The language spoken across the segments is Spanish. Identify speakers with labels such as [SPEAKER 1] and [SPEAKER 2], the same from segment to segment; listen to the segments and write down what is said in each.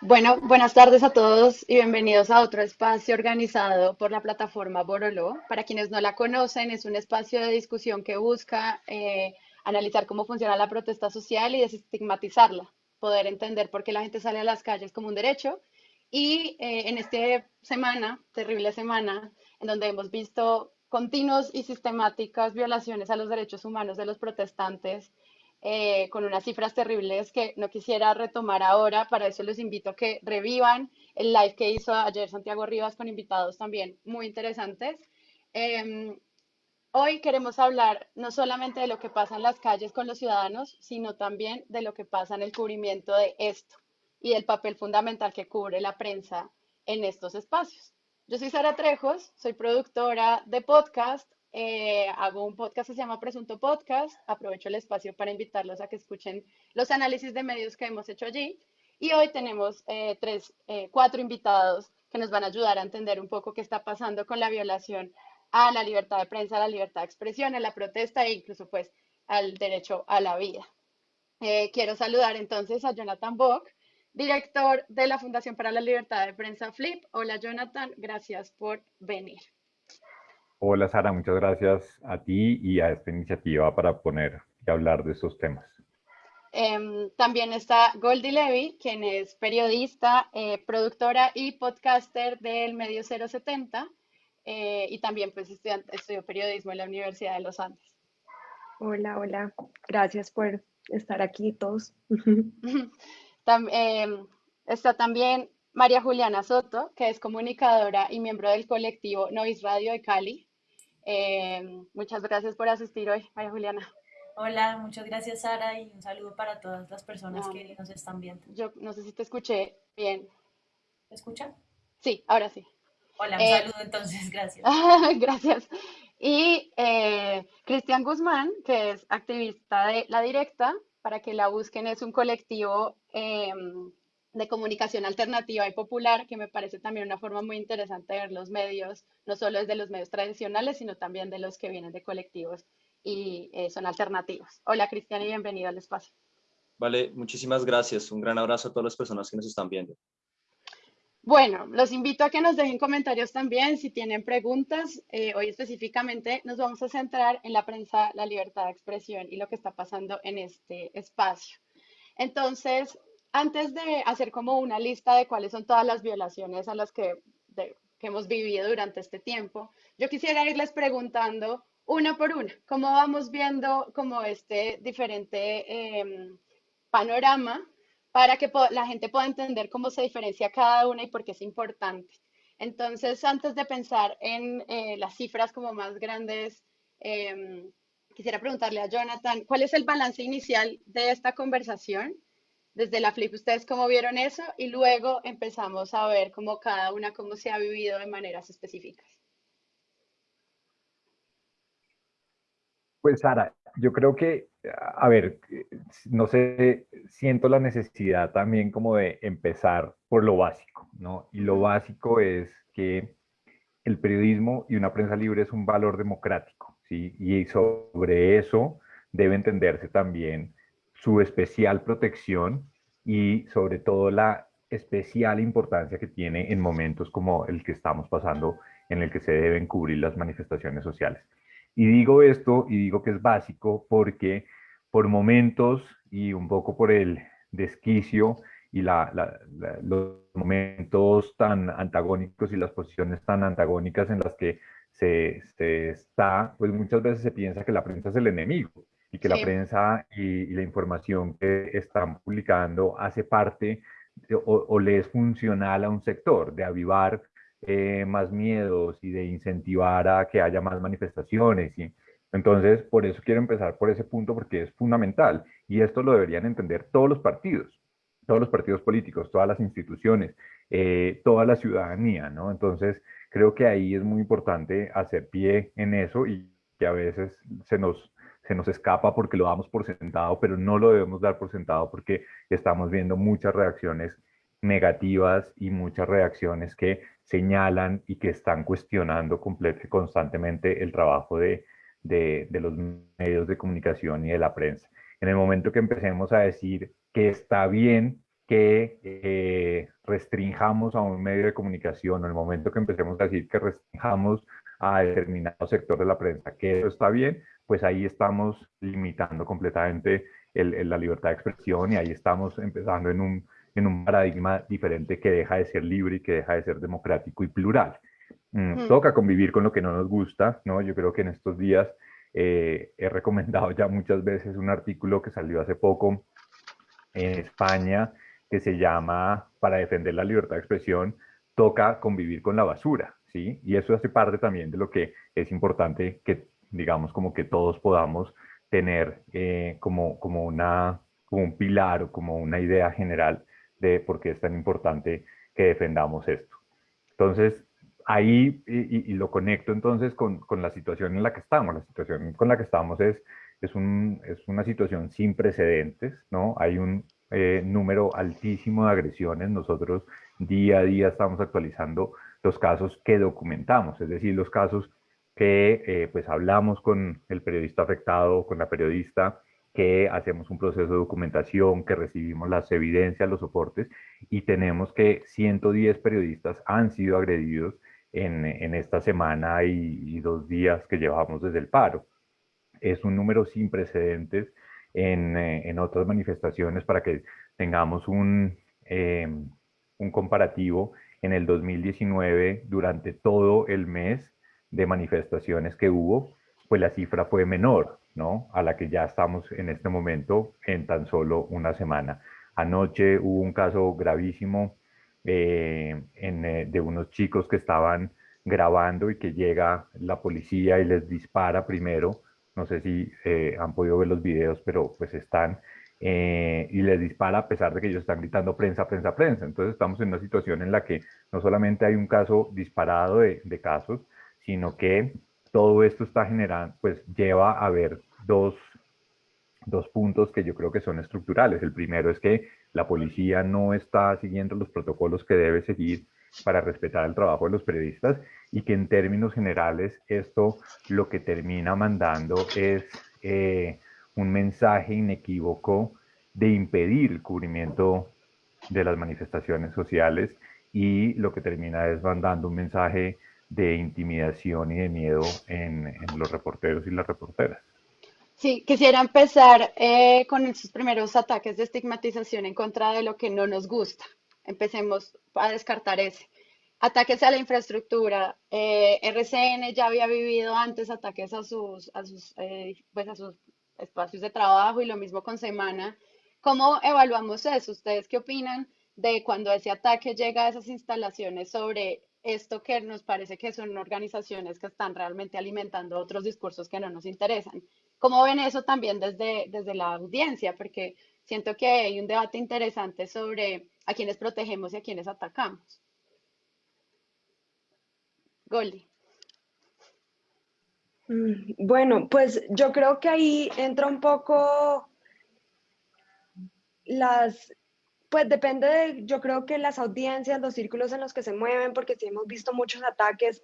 [SPEAKER 1] Bueno, buenas tardes a todos y bienvenidos a otro espacio organizado por la plataforma Borolo. Para quienes no la conocen, es un espacio de discusión que busca eh, analizar cómo funciona la protesta social y desestigmatizarla, poder entender por qué la gente sale a las calles como un derecho. Y eh, en esta semana, terrible semana, en donde hemos visto continuos y sistemáticas violaciones a los derechos humanos de los protestantes, eh, con unas cifras terribles que no quisiera retomar ahora. Para eso les invito a que revivan el live que hizo ayer Santiago Rivas con invitados también muy interesantes. Em, hoy queremos hablar no solamente de lo que pasa en las calles con los ciudadanos, sino también de lo que pasa en el cubrimiento de esto y del papel fundamental que cubre la prensa en estos espacios. Yo soy Sara Trejos, soy productora de podcast eh, hago un podcast que se llama Presunto Podcast. Aprovecho el espacio para invitarlos a que escuchen los análisis de medios que hemos hecho allí. Y hoy tenemos eh, tres, eh, cuatro invitados que nos van a ayudar a entender un poco qué está pasando con la violación a la libertad de prensa, a la libertad de expresión, a la protesta e incluso pues al derecho a la vida. quiero saludar entonces a Jonathan Bock, director de la Fundación para la Libertad de Prensa FLIP. Hola Jonathan, gracias por venir.
[SPEAKER 2] Hola Sara, muchas gracias a ti y a esta iniciativa para poner y hablar de estos temas.
[SPEAKER 1] Em, también está Goldie Levy, quien es periodista, eh, productora y podcaster del Medio 070 eh, y también pues estudió periodismo en la Universidad de los Andes.
[SPEAKER 3] Hola, hola. Gracias por estar aquí todos.
[SPEAKER 1] Em, está también María Juliana Soto, que es comunicadora y miembro del colectivo Nois Radio de Cali. Eh, muchas gracias por asistir hoy, María Juliana.
[SPEAKER 4] Hola, muchas gracias Sara y un saludo para todas las personas que nos están viendo.
[SPEAKER 1] Yo no sé si te escuché bien.
[SPEAKER 4] ¿Me escucha?
[SPEAKER 1] Sí, ahora sí.
[SPEAKER 4] Hola, un eh, saludo entonces, gracias.
[SPEAKER 1] gracias. Y eh, Cristian Guzmán, que es activista de La Directa, para que la busquen, es un colectivo de comunicación alternativa y popular, que me parece también una forma muy interesante de ver los medios, no solo desde los medios tradicionales, sino también de los que vienen de colectivos y eh, son alternativos. Hola Cristian y bienvenido al espacio.
[SPEAKER 5] Vale, muchísimas gracias. Un gran abrazo a todas las personas que nos están viendo.
[SPEAKER 1] Bueno, los invito a que nos dejen comentarios también si tienen preguntas. Eh, hoy específicamente nos vamos a centrar en la prensa, la libertad de expresión y lo que está pasando en este espacio. Entonces, antes de hacer como una lista de cuáles son todas las violaciones a las que, hemos vivido durante este tiempo, yo quisiera irles preguntando una por una, cómo vamos viendo como este diferente em, panorama para que la gente pueda entender cómo se diferencia cada una y por qué es importante. Entonces, antes de pensar en eh, las cifras como más grandes, em, quisiera preguntarle a Jonathan, ¿cuál es el balance inicial de esta conversación? Desde la Flip, ¿ustedes cómo vieron eso? Y luego empezamos a ver cómo cada una, cómo se ha vivido de maneras específicas.
[SPEAKER 2] Pues Sara, yo creo que, a ver, no sé, siento la necesidad también como de empezar por lo básico, ¿no? Y lo básico es que el periodismo y una prensa libre es un valor democrático, ¿sí? Y sobre eso debe entenderse también su especial protección y sobre todo la especial importancia que tiene en momentos como el que estamos pasando, en el que se deben cubrir las manifestaciones sociales. Y digo esto y digo que es básico porque por momentos y un poco por el desquicio y los momentos tan antagónicos y las posiciones tan antagónicas en las que se, se, está, pues muchas veces se piensa que la prensa es el enemigo y que la prensa y, la información que están publicando hace parte o, le es funcional a un sector, de avivar eh, más miedos y de incentivar a que haya más manifestaciones. ¿sí? Entonces, por eso quiero empezar por ese punto porque es fundamental y esto lo deberían entender todos los partidos, todos los partidos políticos, todas las instituciones, eh, toda la ciudadanía, ¿no? Entonces, creo que ahí es muy importante hacer pie en eso y que a veces se nos se nos escapa porque lo damos por sentado, pero no lo debemos dar por sentado porque estamos viendo muchas reacciones negativas y muchas reacciones que señalan y que están cuestionando constantemente el trabajo de, de, los medios de comunicación y de la prensa. En el momento que empecemos a decir que está bien que eh, restringamos a un medio de comunicación, en el momento que empecemos a decir que restringamos a determinado sector de la prensa, que eso está bien, pues ahí estamos limitando completamente la libertad de expresión y ahí estamos empezando en un, en un paradigma diferente que deja de ser libre y que deja de ser democrático y plural. Mm, mm. Toca convivir con lo que no nos gusta, ¿no? Yo creo que en estos días eh, he recomendado ya muchas veces un artículo que salió hace poco en España que se llama Para defender la libertad de expresión, toca convivir con la basura, ¿sí? Y eso hace parte también de lo que es importante que, digamos, como que todos podamos tener eh, como, como, una, como un pilar o como una idea general de por qué es tan importante que defendamos esto. Entonces, ahí, y, lo conecto entonces con, con, la situación en la que estamos. La situación con la que estamos es, es, un, es una situación sin precedentes, ¿no? Hay un eh, número altísimo de agresiones. Nosotros día a día estamos actualizando los casos que documentamos, es decir, los casos que eh, pues hablamos con el periodista afectado, con la periodista, que hacemos un proceso de documentación, que recibimos las evidencias, los soportes, y tenemos que 110 periodistas han sido agredidos en, en esta semana y, dos días que llevamos desde el paro. Es un número sin precedentes en, eh, en otras manifestaciones para que tengamos un, eh, un comparativo. En el 2019, durante todo el mes de manifestaciones que hubo, pues la cifra fue menor, ¿no? A la que ya estamos en este momento en tan solo una semana. Anoche hubo un caso gravísimo eh, eh, de unos chicos que estaban grabando y que llega la policía y les dispara primero. No sé si eh, han podido ver los videos, pero pues están y les dispara a pesar de que ellos están gritando prensa, prensa, prensa. Entonces estamos en una situación en la que no solamente hay un caso disparado de, de casos, sino que todo esto está generando, pues lleva a ver dos, dos puntos que yo creo que son estructurales. El primero es que la policía no está siguiendo los protocolos que debe seguir para respetar el trabajo de los periodistas y que en términos generales esto lo que termina mandando es eh, un mensaje inequívoco de impedir el cubrimiento de las manifestaciones sociales y lo que termina es mandando un mensaje de intimidación y de miedo en, los reporteros y las reporteras.
[SPEAKER 1] Sí, quisiera empezar eh, con esos primeros ataques de estigmatización en contra de lo que no nos gusta. Empecemos a descartar ese. Ataques a la infraestructura. Eh, RCN ya había vivido antes ataques a sus, a sus, eh, pues a sus espacios de trabajo y lo mismo con Semana. ¿Cómo evaluamos eso? ¿Ustedes qué opinan de cuando ese ataque llega a esas instalaciones sobre esto que nos parece que son organizaciones que están realmente alimentando otros discursos que no nos interesan. ¿Cómo ven eso también desde, desde la audiencia? Porque siento que hay un debate interesante sobre a quienes protegemos y a quienes atacamos. Goldie.
[SPEAKER 3] Mm, bueno, pues yo creo que ahí entra un poco las, pues depende de, yo creo que las audiencias, los círculos en los que se mueven, porque sí hemos visto muchos ataques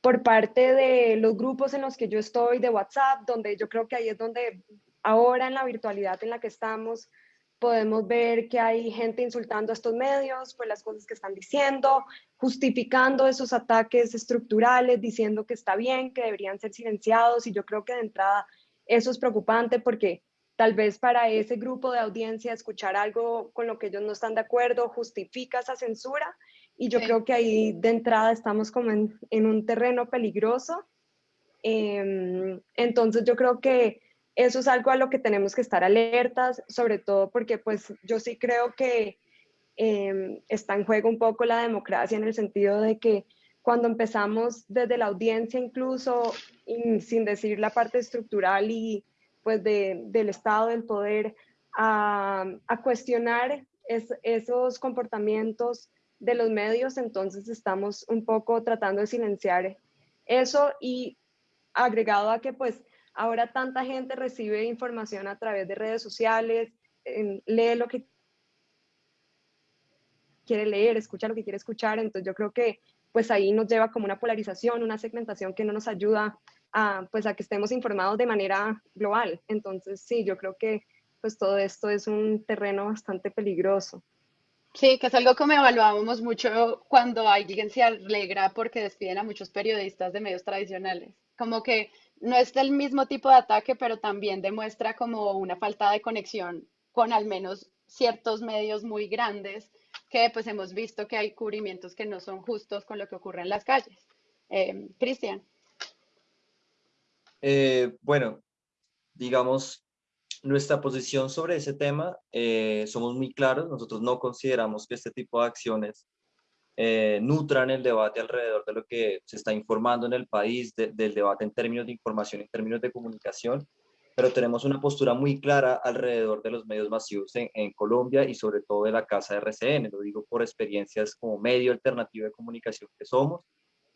[SPEAKER 3] por parte de los grupos en los que yo estoy, de WhatsApp, donde yo creo que ahí es donde ahora en la virtualidad en la que estamos, podemos ver que hay gente insultando a estos medios por las cosas que están diciendo, justificando esos ataques estructurales, diciendo que está bien, que deberían ser silenciados, y yo creo que de entrada eso es preocupante porque tal vez para ese grupo de audiencia escuchar algo con lo que ellos no están de acuerdo justifica esa censura y yo creo que ahí de entrada estamos como en, un terreno peligroso. Em, entonces yo creo que eso es algo a lo que tenemos que estar alertas, sobre todo porque pues yo sí creo que em, está en juego un poco la democracia en el sentido de que cuando empezamos desde la audiencia incluso, sin decir la parte estructural y pues del Estado, del poder, a, cuestionar esos comportamientos de los medios, entonces estamos un poco tratando de silenciar eso y agregado a que pues ahora tanta gente recibe información a través de redes sociales, lee lo que quiere leer, escucha lo que quiere escuchar, entonces yo creo que pues ahí nos lleva como una polarización, una segmentación que no nos ayuda pues a que estemos informados de manera global. Entonces, sí, yo creo que pues todo esto es un terreno bastante peligroso.
[SPEAKER 1] Sí, que es algo que me evaluábamos mucho cuando alguien se alegra porque despiden a muchos periodistas de medios tradicionales. Como que no es el mismo tipo de ataque, pero también demuestra como una falta de conexión con al menos ciertos medios muy grandes que pues hemos visto que hay cubrimientos que no son justos con lo que ocurre en las calles. Eh, Cristian.
[SPEAKER 5] Eh, bueno, digamos, nuestra posición sobre ese tema, eh, somos muy claros, nosotros no consideramos que este tipo de acciones eh, nutran el debate alrededor de lo que se está informando en el país, del debate en términos de información, en términos de comunicación, pero tenemos una postura muy clara alrededor de los medios masivos en, en, Colombia y sobre todo de la casa de RCN, lo digo por experiencias como medio alternativo de comunicación que somos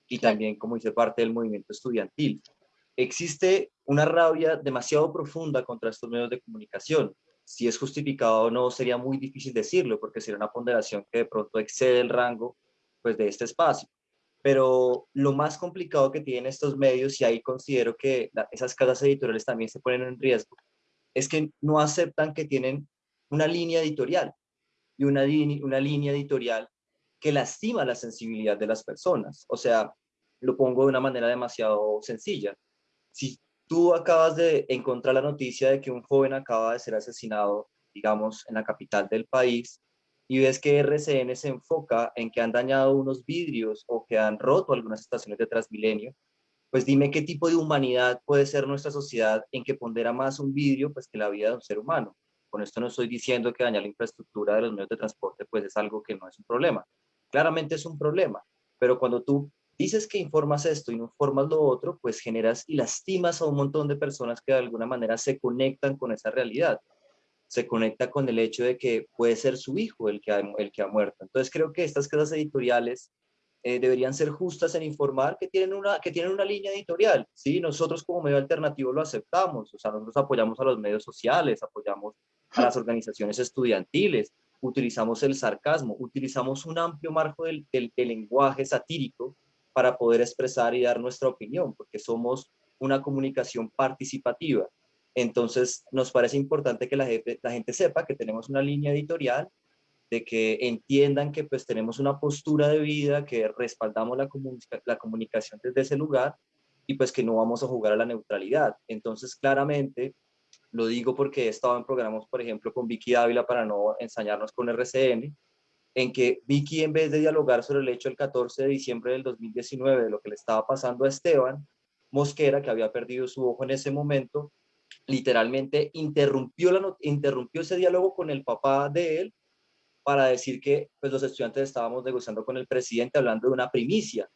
[SPEAKER 5] y también como hice parte del movimiento estudiantil existe una rabia demasiado profunda contra estos medios de comunicación. Si es justificado o no, sería muy difícil decirlo, porque sería una ponderación que de pronto excede el rango pues, de este espacio. Pero lo más complicado que tienen estos medios, y ahí considero que esas casas editoriales también se ponen en riesgo, es que no aceptan que tienen una línea editorial, y una, una línea editorial que lastima la sensibilidad de las personas. O sea, lo pongo de una manera demasiado sencilla si tú acabas de encontrar la noticia de que un joven acaba de ser asesinado, digamos, en la capital del país, y ves que RCN se enfoca en que han dañado unos vidrios o que han roto algunas estaciones de Transmilenio, pues dime qué tipo de humanidad puede ser nuestra sociedad en que pondera más un vidrio pues que la vida de un ser humano. Con esto no estoy diciendo que dañar la infraestructura de los medios de transporte pues es algo que no es un problema. Claramente es un problema, pero cuando tú dices que informas esto y no informas lo otro, pues generas y lastimas a un montón de personas que de alguna manera se conectan con esa realidad. Se conecta con el hecho de que puede ser su hijo el que ha, el que ha muerto. Entonces creo que estas casas editoriales eh, deberían ser justas en informar que tienen, una, que tienen una línea editorial. ¿sí? Nosotros como medio alternativo lo aceptamos. O sea, nosotros apoyamos a los medios sociales, apoyamos a las organizaciones estudiantiles, utilizamos el sarcasmo, utilizamos un amplio marco del, del lenguaje satírico para poder expresar y dar nuestra opinión, porque somos una comunicación participativa. Entonces, nos parece importante que la gente, la gente sepa que tenemos una línea editorial, de que entiendan que pues tenemos una postura de vida, que respaldamos la, la comunicación desde ese lugar y pues que no vamos a jugar a la neutralidad. Entonces, claramente, lo digo porque he estado en programas, por ejemplo, con Vicky Ávila para no ensañarnos con RCN, en que Vicky, en vez de dialogar sobre el hecho el 14 de diciembre del 2019 de lo que le estaba pasando a Esteban Mosquera, que había perdido su ojo en ese momento, literalmente interrumpió, la, interrumpió ese diálogo con el papá de él para decir que pues, los estudiantes estábamos negociando con el presidente hablando de una primicia.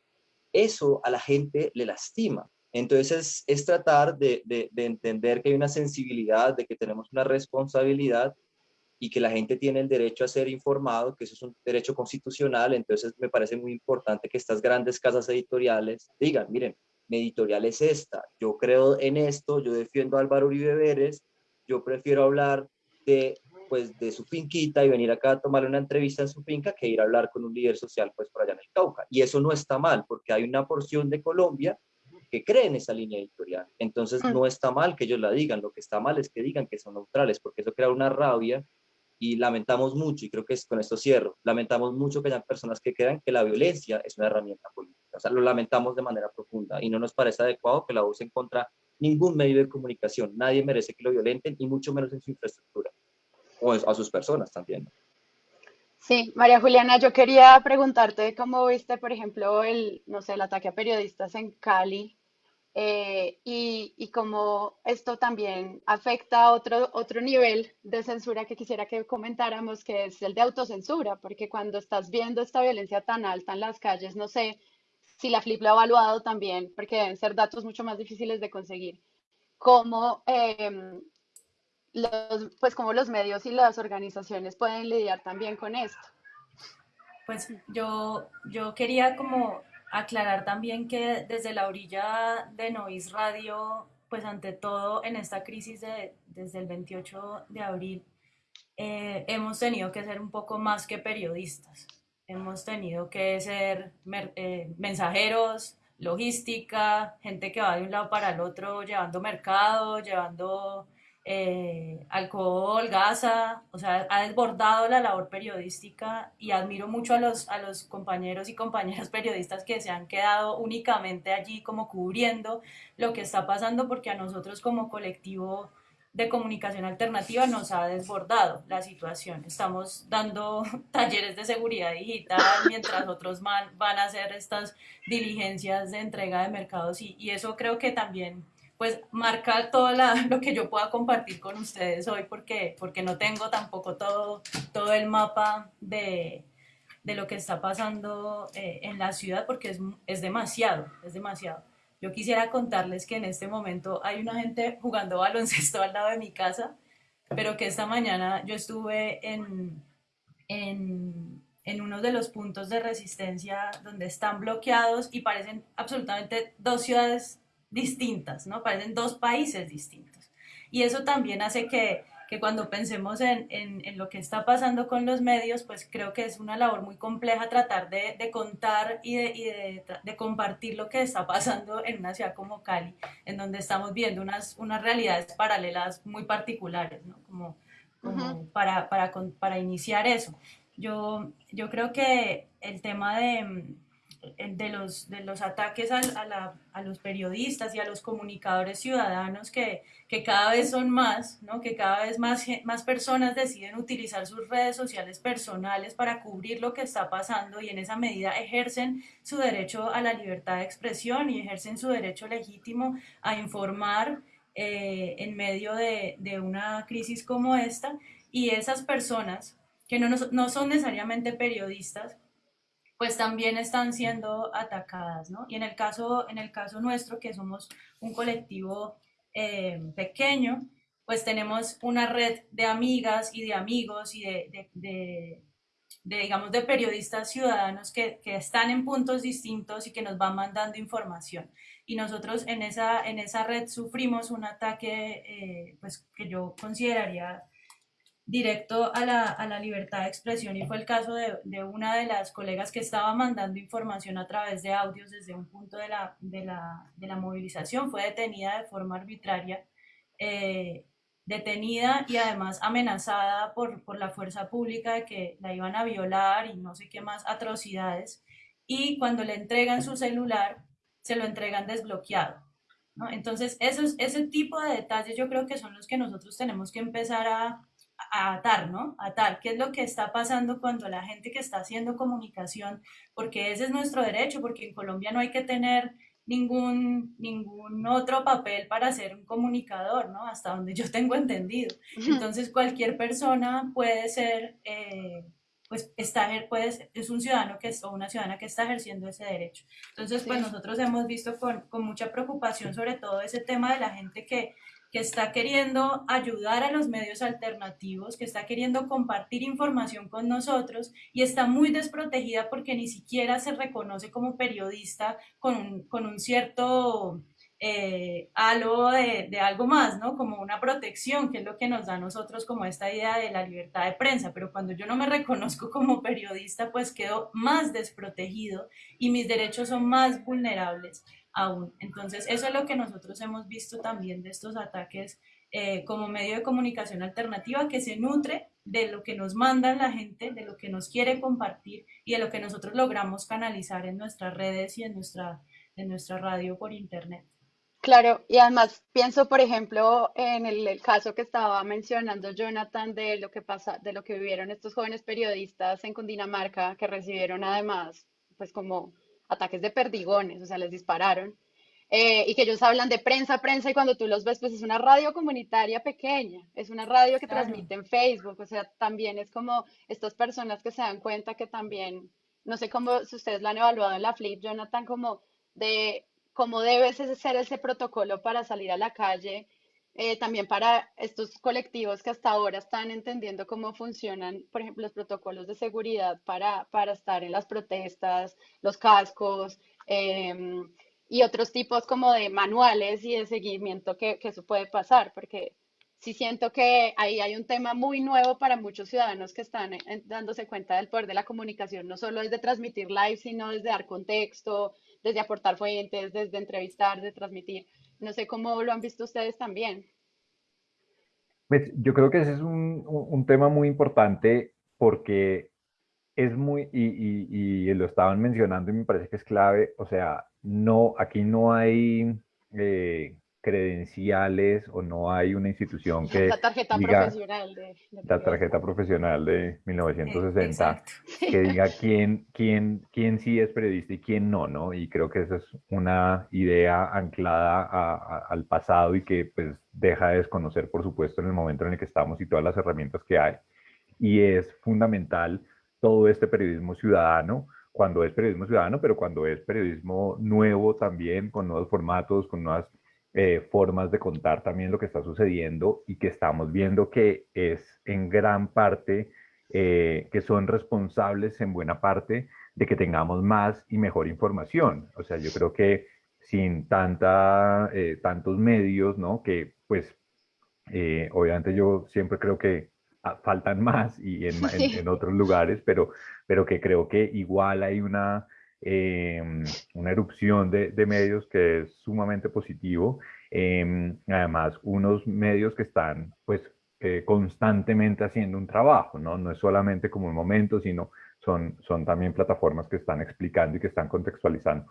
[SPEAKER 5] Eso a la gente le lastima. Entonces es, tratar de, de entender que hay una sensibilidad, de que tenemos una responsabilidad y que la gente tiene el derecho a ser informado, que eso es un derecho constitucional, entonces me parece muy importante que estas grandes casas editoriales digan, miren, mi editorial es esta, yo creo en esto, yo defiendo a Álvaro Uribe Vélez, yo prefiero hablar de, pues, de su finquita y venir acá a tomar una entrevista en su finca que ir a hablar con un líder social pues por allá en el Cauca. Y eso no está mal, porque hay una porción de Colombia que cree en esa línea editorial. Entonces mm. no está mal que ellos la digan, lo que está mal es que digan que son neutrales, porque eso crea una rabia y lamentamos mucho, y creo que es, con esto cierro, lamentamos mucho que haya personas que crean que la violencia es una herramienta política. O sea, lo lamentamos de manera profunda y no nos parece adecuado que la usen contra ningún medio de comunicación. Nadie merece que lo violenten y mucho menos en su infraestructura o a sus personas también.
[SPEAKER 1] Sí, María Juliana, yo quería preguntarte cómo viste, por ejemplo, el, no sé, el ataque a periodistas en Cali eh, y, y cómo esto también afecta a otro, otro nivel de censura que quisiera que comentáramos, que es el de autocensura, porque cuando estás viendo esta violencia tan alta en las calles, no sé si la Flip lo ha evaluado también, porque deben ser datos mucho más difíciles de conseguir, cómo, em, los, pues cómo los medios y las organizaciones pueden lidiar también con esto.
[SPEAKER 4] Pues yo, yo quería como aclarar también que desde la orilla de Nois Radio, pues ante todo en esta crisis de, desde el 28 de abril, eh, hemos tenido que ser un poco más que periodistas. Hemos tenido que ser eh, mensajeros, logística, gente que va de un lado para el otro llevando mercado, llevando eh, alcohol, gasa, o sea, ha desbordado la labor periodística y admiro mucho a los, a los compañeros y compañeras periodistas que se han quedado únicamente allí como cubriendo lo que está pasando porque a nosotros como colectivo de comunicación alternativa nos ha desbordado la situación. Estamos dando talleres de seguridad digital mientras otros van, van a hacer estas diligencias de entrega de mercados y, y eso creo que también pues marca todo lo que yo pueda compartir con ustedes hoy porque, porque no tengo tampoco todo, todo el mapa de, de lo que está pasando eh, en la ciudad porque es, es demasiado, es demasiado. Yo quisiera contarles que en este momento hay una gente jugando baloncesto al lado de mi casa, pero que esta mañana yo estuve en, en, en uno de los puntos de resistencia donde están bloqueados y parecen absolutamente dos ciudades distintas, ¿no? Parecen dos países distintos. Y eso también hace que, que cuando pensemos en, en, en, lo que está pasando con los medios, pues creo que es una labor muy compleja tratar de, de contar y, de, y de, de, compartir lo que está pasando en una ciudad como Cali, en donde estamos viendo unas, unas realidades paralelas muy particulares, ¿no? Como, como uh -huh. para, para, para iniciar eso. Yo, yo creo que el tema de de los, de los ataques a, a, la, a, los periodistas y a los comunicadores ciudadanos que, que cada vez son más, ¿no? que cada vez más, más personas deciden utilizar sus redes sociales personales para cubrir lo que está pasando y en esa medida ejercen su derecho a la libertad de expresión y ejercen su derecho legítimo a informar eh, en medio de, de una crisis como esta y esas personas que no, no son necesariamente periodistas, pues también están siendo atacadas, ¿no? Y en el caso, en el caso nuestro, que somos un colectivo eh, pequeño, pues tenemos una red de amigas y de amigos y de, digamos, de periodistas ciudadanos que, que, están en puntos distintos y que nos van mandando información. Y nosotros en esa, en esa red sufrimos un ataque, eh, pues, que yo consideraría directo a la, a la, libertad de expresión y fue el caso de, de, una de las colegas que estaba mandando información a través de audios desde un punto de la, de la, de la movilización, fue detenida de forma arbitraria, eh, detenida y además amenazada por, por la fuerza pública de que la iban a violar y no sé qué más atrocidades y cuando le entregan su celular se lo entregan desbloqueado. ¿no? Entonces, esos, ese tipo de detalles yo creo que son los que nosotros tenemos que empezar a, a atar, ¿no? Atar, ¿qué es lo que está pasando cuando la gente que está haciendo comunicación, porque ese es nuestro derecho, porque en Colombia no hay que tener ningún, ningún otro papel para ser un comunicador, ¿no? Hasta donde yo tengo entendido. Entonces, cualquier persona puede ser, eh, pues, está, puede, es un ciudadano que es, o una ciudadana que está ejerciendo ese derecho. Entonces, pues, nosotros hemos visto con, con mucha preocupación sobre todo ese tema de la gente que que está queriendo ayudar a los medios alternativos, que está queriendo compartir información con nosotros y está muy desprotegida porque ni siquiera se reconoce como periodista con un, con un cierto eh, halo de, de, algo más, ¿no? Como una protección, que es lo que nos da a nosotros como esta idea de la libertad de prensa, pero cuando yo no me reconozco como periodista, pues quedo más desprotegido y mis derechos son más vulnerables aún. Entonces, eso es lo que nosotros hemos visto también de estos ataques eh, como medio de comunicación alternativa que se nutre de lo que nos manda la gente, de lo que nos quiere compartir y de lo que nosotros logramos canalizar en nuestras redes y en nuestra, en nuestra radio por internet.
[SPEAKER 1] Claro, y además pienso, por ejemplo, en el, el, caso que estaba mencionando Jonathan de lo que pasa, de lo que vivieron estos jóvenes periodistas en Cundinamarca, que recibieron además, pues como ataques de perdigones, o sea, les dispararon, eh, y que ellos hablan de prensa, prensa, y cuando tú los ves, pues es una radio comunitaria pequeña, es una radio que claro. transmite en Facebook, o sea, también es como estas personas que se dan cuenta que también, no sé cómo, si ustedes lo han evaluado en la Flip, Jonathan, como de cómo debe ser ese protocolo para salir a la calle, eh, también para estos colectivos que hasta ahora están entendiendo cómo funcionan, por ejemplo, los protocolos de seguridad para, para estar en las protestas, los cascos eh, y otros tipos como de manuales y de seguimiento que, que eso puede pasar, porque sí siento que ahí hay un tema muy nuevo para muchos ciudadanos que están dándose cuenta del poder de la comunicación, no solo desde transmitir live, sino desde dar contexto, desde aportar fuentes, desde entrevistar, desde transmitir. No sé cómo lo han visto ustedes también.
[SPEAKER 2] Pues yo creo que ese es un, un tema muy importante porque es muy, y, y, lo estaban mencionando y me parece que es clave, o sea, no, aquí no hay eh, credenciales o no hay una institución que
[SPEAKER 1] la tarjeta profesional de,
[SPEAKER 2] la tarjeta profesional de 1960 que diga quién quién quién sí es periodista y quién no no y creo que esa es una idea anclada al pasado y que pues deja de desconocer por supuesto en el momento en el que estamos y todas las herramientas que hay. Y es fundamental todo este periodismo ciudadano cuando es periodismo ciudadano pero cuando es periodismo nuevo también con nuevos formatos con nuevas eh, formas de contar también lo que está sucediendo y que estamos viendo que es en gran parte, eh, que son responsables en buena parte de que tengamos más y mejor información. O sea, yo creo que sin tanta, eh, tantos medios, ¿no? Que pues obviamente yo siempre creo que ah, faltan más y en, en otros lugares, pero, pero que creo que igual hay una Em, una erupción de, medios que es sumamente positivo. Em, además, unos medios que están pues eh, constantemente haciendo un trabajo, ¿no? No es solamente como un momento, sino son, son también plataformas que están explicando y que están contextualizando.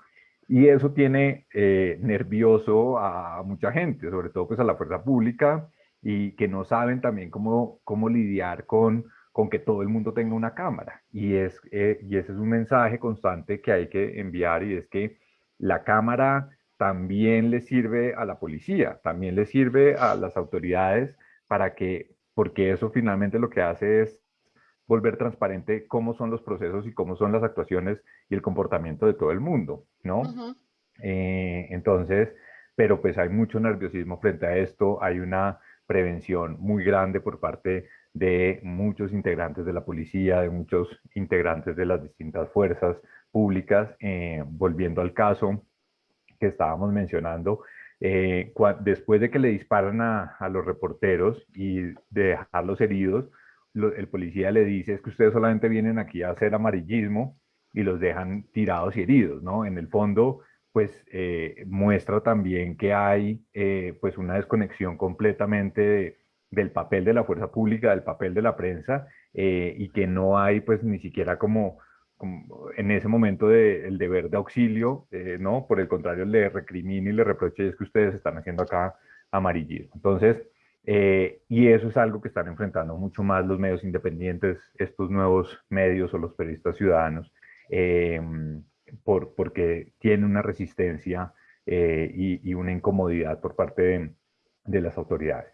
[SPEAKER 2] Y eso tiene eh, nervioso a mucha gente, sobre todo pues a la fuerza pública y que no saben también cómo, cómo lidiar con con que todo el mundo tenga una cámara. Y, es, eh, y ese es un mensaje constante que hay que enviar y es que la cámara también le sirve a la policía, también le sirve a las autoridades para que, porque eso finalmente lo que hace es volver transparente cómo son los procesos y cómo son las actuaciones y el comportamiento de todo el mundo, ¿no? Eh, entonces, pero pues hay mucho nerviosismo frente a esto, hay una prevención muy grande por parte de muchos integrantes de la policía, de muchos integrantes de las distintas fuerzas públicas. Eh, volviendo al caso que estábamos mencionando, eh, después de que le disparan a, los reporteros y de dejarlos heridos, el policía le dice es que ustedes solamente vienen aquí a hacer amarillismo y los dejan tirados y heridos, ¿no? En el fondo, pues eh, muestra también que hay pues una desconexión completamente del papel de la fuerza pública, del papel de la prensa, eh, y que no hay pues ni siquiera como, en ese momento de, el deber de auxilio, eh, ¿no? Por el contrario, le recrimina y le reproche es que ustedes están haciendo acá amarillismo. Entonces, eh, y eso es algo que están enfrentando mucho más los medios independientes, estos nuevos medios o los periodistas ciudadanos, por, porque tienen una resistencia y, y, una incomodidad por parte de las autoridades.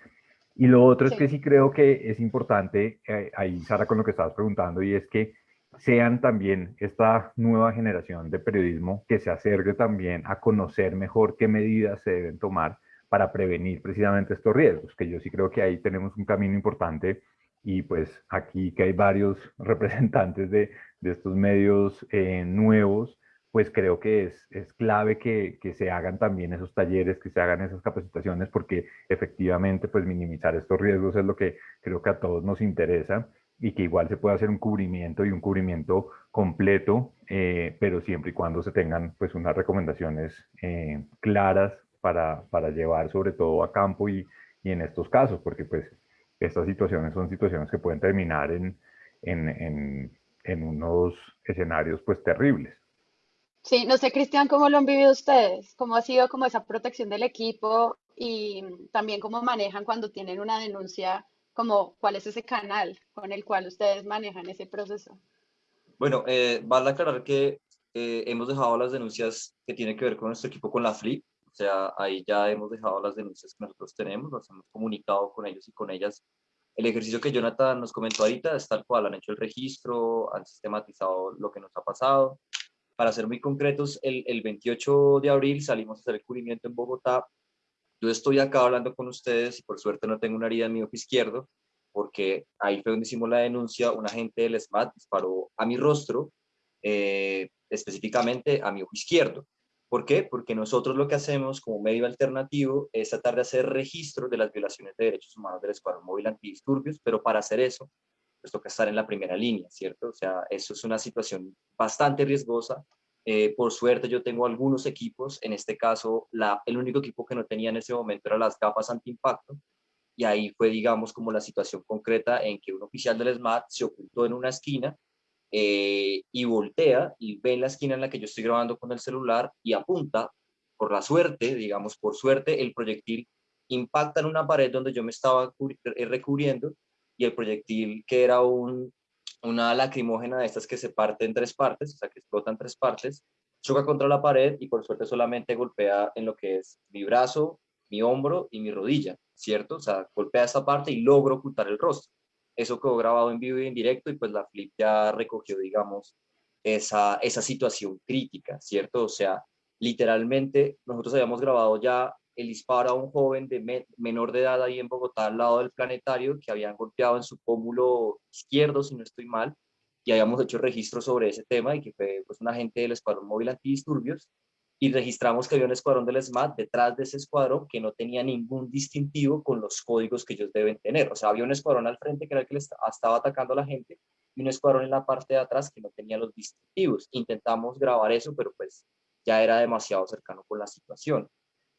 [SPEAKER 2] Y lo otro es que sí creo que es importante, eh, ahí Sara con lo que estabas preguntando, y es que sean también esta nueva generación de periodismo que se acerque también a conocer mejor qué medidas se deben tomar para prevenir precisamente estos riesgos, que yo sí creo que ahí tenemos un camino importante y pues aquí que hay varios representantes de, de estos medios eh, nuevos, pues creo que es, es clave que, que, se hagan también esos talleres, que se hagan esas capacitaciones, porque efectivamente pues minimizar estos riesgos es lo que creo que a todos nos interesa y que igual se puede hacer un cubrimiento y un cubrimiento completo, eh, pero siempre y cuando se tengan pues unas recomendaciones eh, claras para, para, llevar sobre todo a campo y, y, en estos casos, porque pues estas situaciones son situaciones que pueden terminar en, en, en, en unos escenarios pues terribles.
[SPEAKER 1] Sí, no sé, Cristian, ¿cómo lo han vivido ustedes? ¿Cómo ha sido como esa protección del equipo y también cómo manejan cuando tienen una denuncia, como cuál es ese canal con el cual ustedes manejan ese proceso?
[SPEAKER 5] Bueno, eh, vale aclarar que eh, hemos dejado las denuncias que tienen que ver con nuestro equipo con la FLIP, o sea, ahí ya hemos dejado las denuncias que nosotros tenemos, nos hemos comunicado con ellos y con ellas. El ejercicio que Jonathan nos comentó ahorita es tal cual, han hecho el registro, han sistematizado lo que nos ha pasado, para ser muy concretos, el, el 28 de abril salimos a hacer el cubrimiento en Bogotá. Yo estoy acá hablando con ustedes y por suerte no tengo una herida en mi ojo izquierdo, porque ahí fue donde hicimos la denuncia, un agente del SMAT disparó a mi rostro, eh, específicamente a mi ojo izquierdo. ¿Por qué? Porque nosotros lo que hacemos como medio alternativo es tratar de hacer registro de las violaciones de derechos humanos del Escuadrón Móvil Antidisturbios, pero para hacer eso toca estar en la primera línea, ¿cierto? O sea, eso es una situación bastante riesgosa. Eh, por suerte yo tengo algunos equipos, en este caso la, el único equipo que no tenía en ese momento era las gafas antiimpacto, y ahí fue, digamos, como la situación concreta en que un oficial del SMAT se ocultó en una esquina eh, y voltea y ve en la esquina en la que yo estoy grabando con el celular y apunta, por la suerte, digamos, por suerte, el proyectil impacta en una pared donde yo me estaba eh, recubriendo y el proyectil que era un, una lacrimógena de estas que se parte en tres partes, o sea, que explota en tres partes, choca contra la pared y por suerte solamente golpea en lo que es mi brazo, mi hombro y mi rodilla, ¿cierto? O sea, golpea esta parte y logro ocultar el rostro. Eso quedó grabado en vivo y en directo y pues la Flip ya recogió, digamos, esa, esa situación crítica, ¿cierto? O sea, literalmente nosotros habíamos grabado ya el disparo a un joven de menor de edad ahí en Bogotá, al lado del planetario, que habían golpeado en su pómulo izquierdo, si no estoy mal, y habíamos hecho registro sobre ese tema y que fue pues, un agente del Escuadrón Móvil Antidisturbios, y registramos que había un escuadrón del SMAT detrás de ese escuadrón que no tenía ningún distintivo con los códigos que ellos deben tener. O sea, había un escuadrón al frente que era el que estaba atacando a la gente y un escuadrón en la parte de atrás que no tenía los distintivos. Intentamos grabar eso, pero pues ya era demasiado cercano con la situación.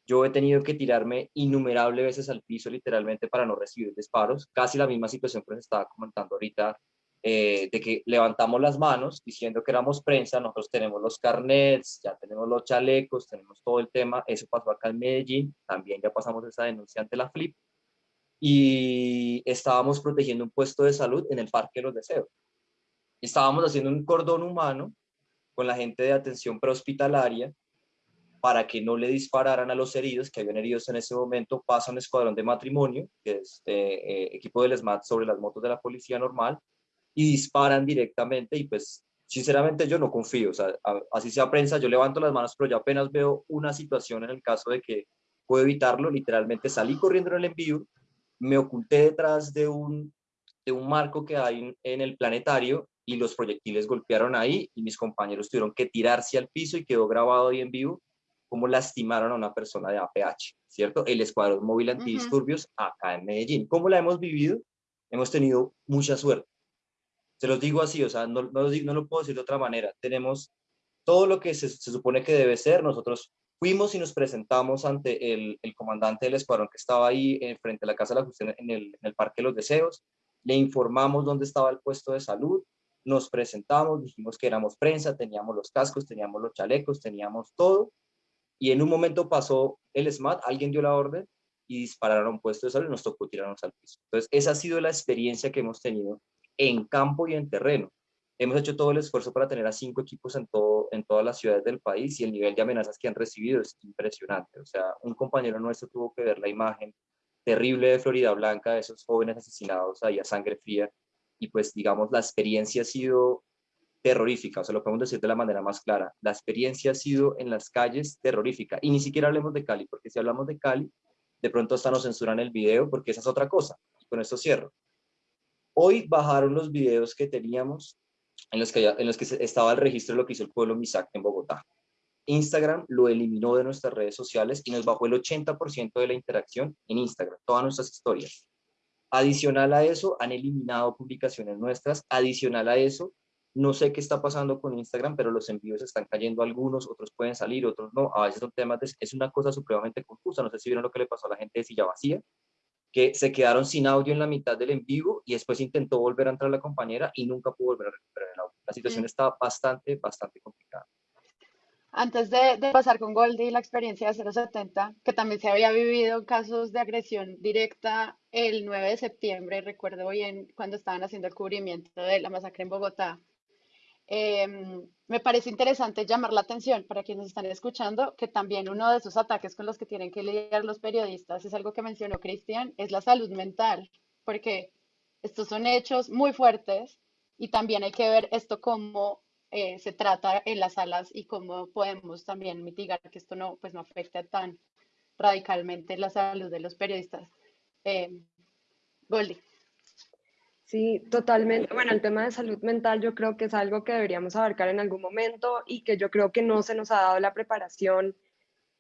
[SPEAKER 5] Yo he tenido que tirarme innumerables veces al piso literalmente para no recibir disparos. Casi la misma situación que les estaba comentando ahorita eh, de que levantamos las manos diciendo que éramos prensa, nosotros tenemos los carnets, ya tenemos los chalecos, tenemos todo el tema, eso pasó acá en Medellín, también ya pasamos esa denuncia ante la FLIP, y estábamos protegiendo un puesto de salud en el Parque de los Deseos. Estábamos haciendo un cordón humano con la gente de atención prehospitalaria para que no le dispararan a los heridos, que habían heridos en ese momento, pasa un escuadrón de matrimonio, que es eh, equipo del SMAT sobre las motos de la policía normal, y disparan directamente y pues sinceramente yo no confío, o sea, así sea prensa, yo levanto las manos, pero yo apenas veo una situación en el caso de que puedo evitarlo, literalmente salí corriendo en el envío, me oculté detrás de un, de un marco que hay en el planetario y los proyectiles golpearon ahí y mis compañeros tuvieron que tirarse al piso y quedó grabado ahí en vivo cómo lastimaron a una persona de APH, ¿cierto? El Escuadrón Móvil Antidisturbios acá en Medellín. ¿Cómo la hemos vivido? Hemos tenido mucha suerte se los digo así, o sea, no, no, no lo puedo decir de otra manera. Tenemos todo lo que se, se, supone que debe ser. Nosotros fuimos y nos presentamos ante el, el comandante del escuadrón que estaba ahí en, frente a la Casa de la Justicia en el, en el Parque de los Deseos. Le informamos dónde estaba el puesto de salud. Nos presentamos, dijimos que éramos prensa, teníamos los cascos, teníamos los chalecos, teníamos todo. Y en un momento pasó el SMAT, alguien dio la orden y dispararon a un puesto de salud y nos tocó tirarnos al piso. Entonces, esa ha sido la experiencia que hemos tenido en campo y en terreno. Hemos hecho todo el esfuerzo para tener a cinco equipos en, todo, en todas las ciudades del país y el nivel de amenazas que han recibido es impresionante. O sea, un compañero nuestro tuvo que ver la imagen terrible de Florida Blanca, de esos jóvenes asesinados ahí a sangre fría, y pues digamos, la experiencia ha sido terrorífica, o sea, lo podemos decir de la manera más clara, la experiencia ha sido en las calles terrorífica, y ni siquiera hablemos de Cali, porque si hablamos de Cali, de pronto hasta nos censuran el video, porque esa es otra cosa, con esto cierro. Hoy bajaron los videos que teníamos en los que, en los que estaba el registro de lo que hizo el pueblo Misak en Bogotá. Instagram lo eliminó de nuestras redes sociales y nos bajó el 80% de la interacción en Instagram, todas nuestras historias. Adicional a eso, han eliminado publicaciones nuestras. Adicional a eso, no sé qué está pasando con Instagram, pero los envíos están cayendo algunos, otros pueden salir, otros no. A veces son temas, de, es una cosa supremamente confusa. No sé si vieron lo que le pasó a la gente de Silla Vacía, que se quedaron sin audio en la mitad del en vivo y después intentó volver a entrar la compañera y nunca pudo volver a recuperar el audio. La situación está bastante, bastante complicada.
[SPEAKER 1] Antes de, de, pasar con Goldie la experiencia de 070, que también se había vivido casos de agresión directa el 9 de septiembre, recuerdo bien cuando estaban haciendo el cubrimiento de la masacre en Bogotá, Em, me parece interesante llamar la atención para quienes están escuchando que también uno de esos ataques con los que tienen que lidiar los periodistas es algo que mencionó Cristian, es la salud mental, porque estos son hechos muy fuertes y también hay que ver esto cómo eh, se trata en las salas y cómo podemos también mitigar que esto no, pues no afecte tan radicalmente la salud de los periodistas. Eh, Goldie.
[SPEAKER 3] Sí, totalmente. Bueno, el tema de salud mental yo creo que es algo que deberíamos abarcar en algún momento y que yo creo que no se nos ha dado la preparación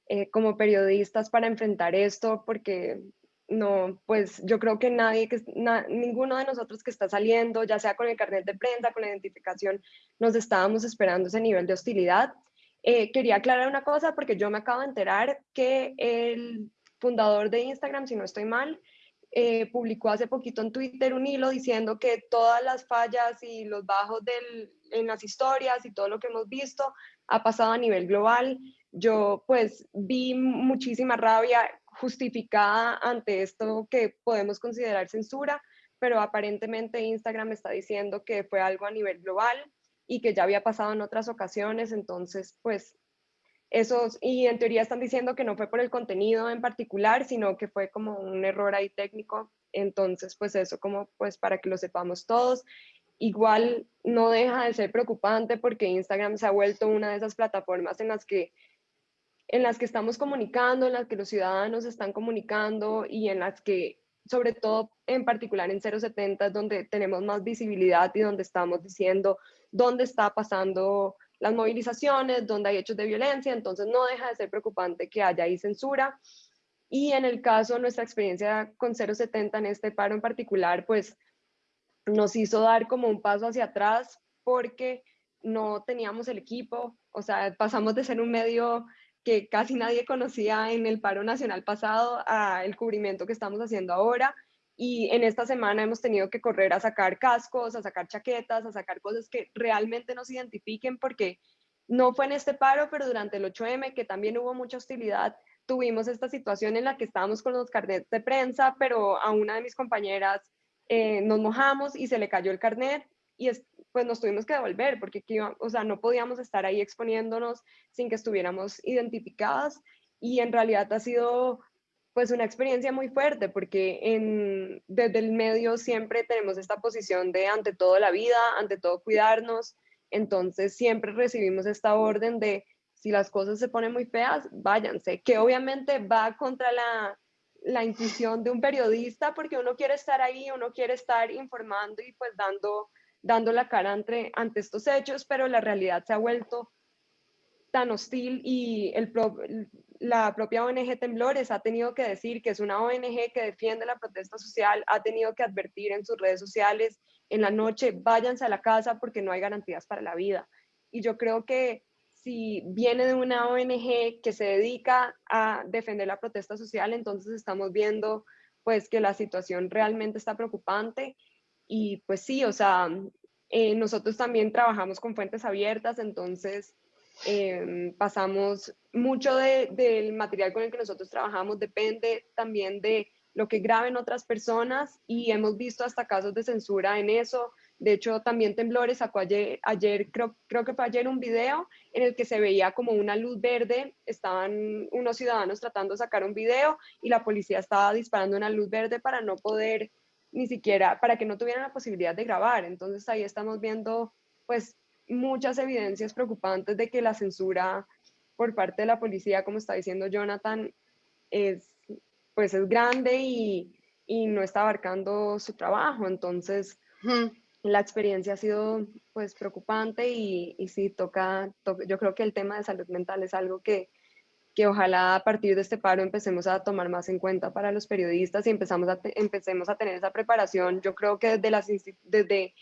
[SPEAKER 3] eh, como periodistas para enfrentar esto porque no, pues yo creo que nadie, que, ninguno de nosotros que está saliendo, ya sea con el carnet de prensa, con la identificación, nos estábamos esperando ese nivel de hostilidad. Eh, quería aclarar una cosa porque yo me acabo de enterar que el fundador de Instagram, si no estoy mal, eh, publicó hace poquito en Twitter un hilo diciendo que todas las fallas y los bajos del, en las historias y todo lo que hemos visto ha pasado a nivel global. Yo pues vi muchísima rabia justificada ante esto que podemos considerar censura, pero aparentemente Instagram está diciendo que fue algo a nivel global y que ya había pasado en otras ocasiones, entonces pues esos, y en teoría están diciendo que no fue por el contenido en particular, sino que fue como un error ahí técnico, entonces pues eso como pues para que lo sepamos todos. Igual no deja de ser preocupante porque Instagram se ha vuelto una de esas plataformas en las que en las que estamos comunicando, en las que los ciudadanos están comunicando y en las que sobre todo en particular en 070 es donde tenemos más visibilidad y donde estamos diciendo dónde está pasando las movilizaciones, dónde hay hechos de violencia, entonces no deja de ser preocupante que haya ahí censura. Y en el caso, nuestra experiencia con 070 en este paro en particular, pues nos hizo dar como un paso hacia atrás porque no teníamos el equipo, o sea, pasamos de ser un medio que casi nadie conocía en el paro nacional pasado a el cubrimiento que estamos haciendo ahora. Y en esta semana hemos tenido que correr a sacar cascos, a sacar chaquetas, a sacar cosas que realmente nos identifiquen, porque no fue en este paro, pero durante el 8M, que también hubo mucha hostilidad, tuvimos esta situación en la que estábamos con los carnets de prensa, pero a una de mis compañeras eh, nos mojamos y se le cayó el carnet y pues nos tuvimos que devolver porque o sea, no podíamos estar ahí exponiéndonos sin que estuviéramos identificadas y en realidad ha sido pues una experiencia muy fuerte porque en, desde el medio siempre tenemos esta posición de ante todo la vida, ante todo cuidarnos, entonces siempre recibimos esta orden de si las cosas se ponen muy feas, váyanse, que obviamente va contra la, la intuición de un periodista porque uno quiere estar ahí, uno quiere estar informando y pues dando dando la cara ante, ante estos hechos, pero la realidad se ha vuelto tan hostil y el la propia ONG Temblores ha tenido que decir que es una ONG que defiende la protesta social, ha tenido que advertir en sus redes sociales en la noche, váyanse a la casa porque no hay garantías para la vida. Y yo creo que si viene de una ONG que se dedica a defender la protesta social, entonces estamos viendo pues que la situación realmente está preocupante y pues sí, o sea, eh, nosotros también trabajamos con fuentes abiertas, entonces em, pasamos mucho del material con el que nosotros trabajamos, depende también de lo que graben otras personas y hemos visto hasta casos de censura en eso. De hecho, también Temblores sacó ayer, ayer creo, creo que fue ayer un video en el que se veía como una luz verde, estaban unos ciudadanos tratando de sacar un video y la policía estaba disparando una luz verde para no poder ni siquiera para que no tuvieran la posibilidad de grabar. Entonces ahí estamos viendo pues muchas evidencias preocupantes de que la censura por parte de la policía, como está diciendo Jonathan, es pues es grande y, y no está abarcando su trabajo. Entonces la experiencia ha sido pues preocupante y, y sí toca, yo creo que el tema de salud mental es algo que que ojalá a partir de este paro empecemos a tomar más en cuenta para los periodistas y empezamos a empecemos a tener esa preparación. Yo creo que desde, las, desde,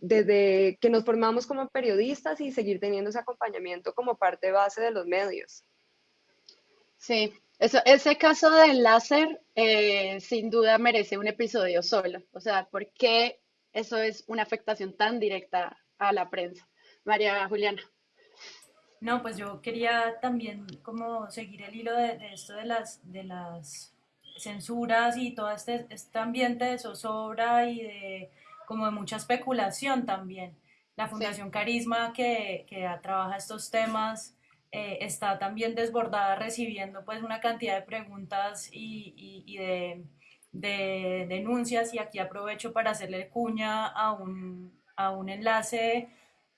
[SPEAKER 3] desde que nos formamos como periodistas y seguir teniendo ese acompañamiento como parte base de los medios.
[SPEAKER 1] Sí, eso, ese caso del láser eh, sin duda merece un episodio solo. O sea, ¿por qué eso es una afectación tan directa a la prensa? María Juliana.
[SPEAKER 4] No, pues yo quería también como seguir el hilo de, esto de las, de las censuras y todo este, este ambiente de zozobra y de como de mucha especulación también. La Fundación Carisma que, que, trabaja estos temas eh, está también desbordada recibiendo pues una cantidad de preguntas y, y, y de, de, denuncias y aquí aprovecho para hacerle cuña a un, a un enlace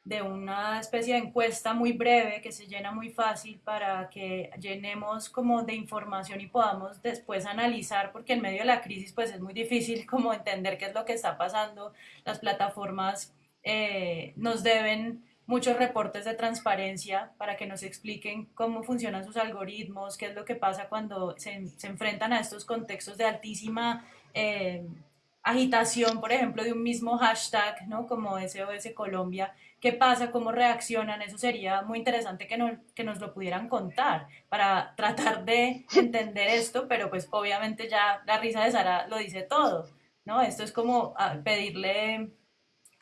[SPEAKER 4] de una especie de encuesta muy breve que se llena muy fácil para que llenemos como de información y podamos después analizar, porque en medio de la crisis pues es muy difícil como entender qué es lo que está pasando. Las plataformas eh, nos deben muchos reportes de transparencia para que nos expliquen cómo funcionan sus algoritmos, qué es lo que pasa cuando se, se enfrentan a estos contextos de altísima... Eh, agitación, por ejemplo, de un mismo hashtag, ¿no? Como SOS Colombia, ¿qué pasa? ¿Cómo reaccionan? Eso sería muy interesante que, no, que nos lo pudieran contar para tratar de entender esto, pero pues obviamente ya la risa de Sara lo dice todo, ¿no? Esto es como ah, pedirle,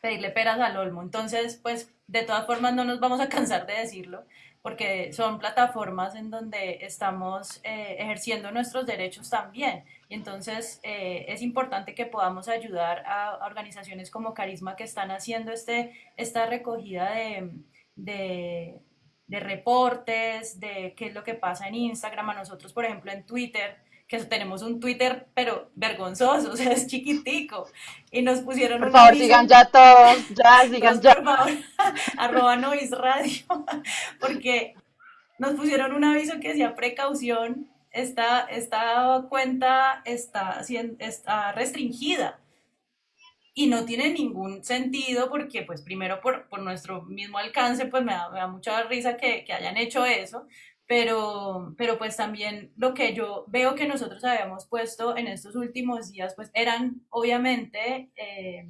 [SPEAKER 4] pedirle peras al olmo. Entonces, pues de todas formas no nos vamos a cansar de decirlo, porque son plataformas en donde estamos eh, ejerciendo nuestros derechos también. Y entonces eh, es importante que podamos ayudar a, organizaciones como Carisma que están haciendo este, esta recogida de, de, de reportes, de qué es lo que pasa en Instagram, a nosotros, por ejemplo, en Twitter que tenemos un Twitter, pero vergonzoso, o sea, es chiquitico. Y nos pusieron
[SPEAKER 1] Por favor, sigan ya todos, ya, sigan ya. Por favor,
[SPEAKER 4] arroba Nois Radio, porque nos pusieron un aviso que decía precaución, esta, esta cuenta está, está restringida. Y no tiene ningún sentido porque, pues, primero por, por nuestro mismo alcance, pues me da, me da mucha risa que, que hayan hecho eso, pero, pero pues también lo que yo veo que nosotros habíamos puesto en estos últimos días, pues eran obviamente eh,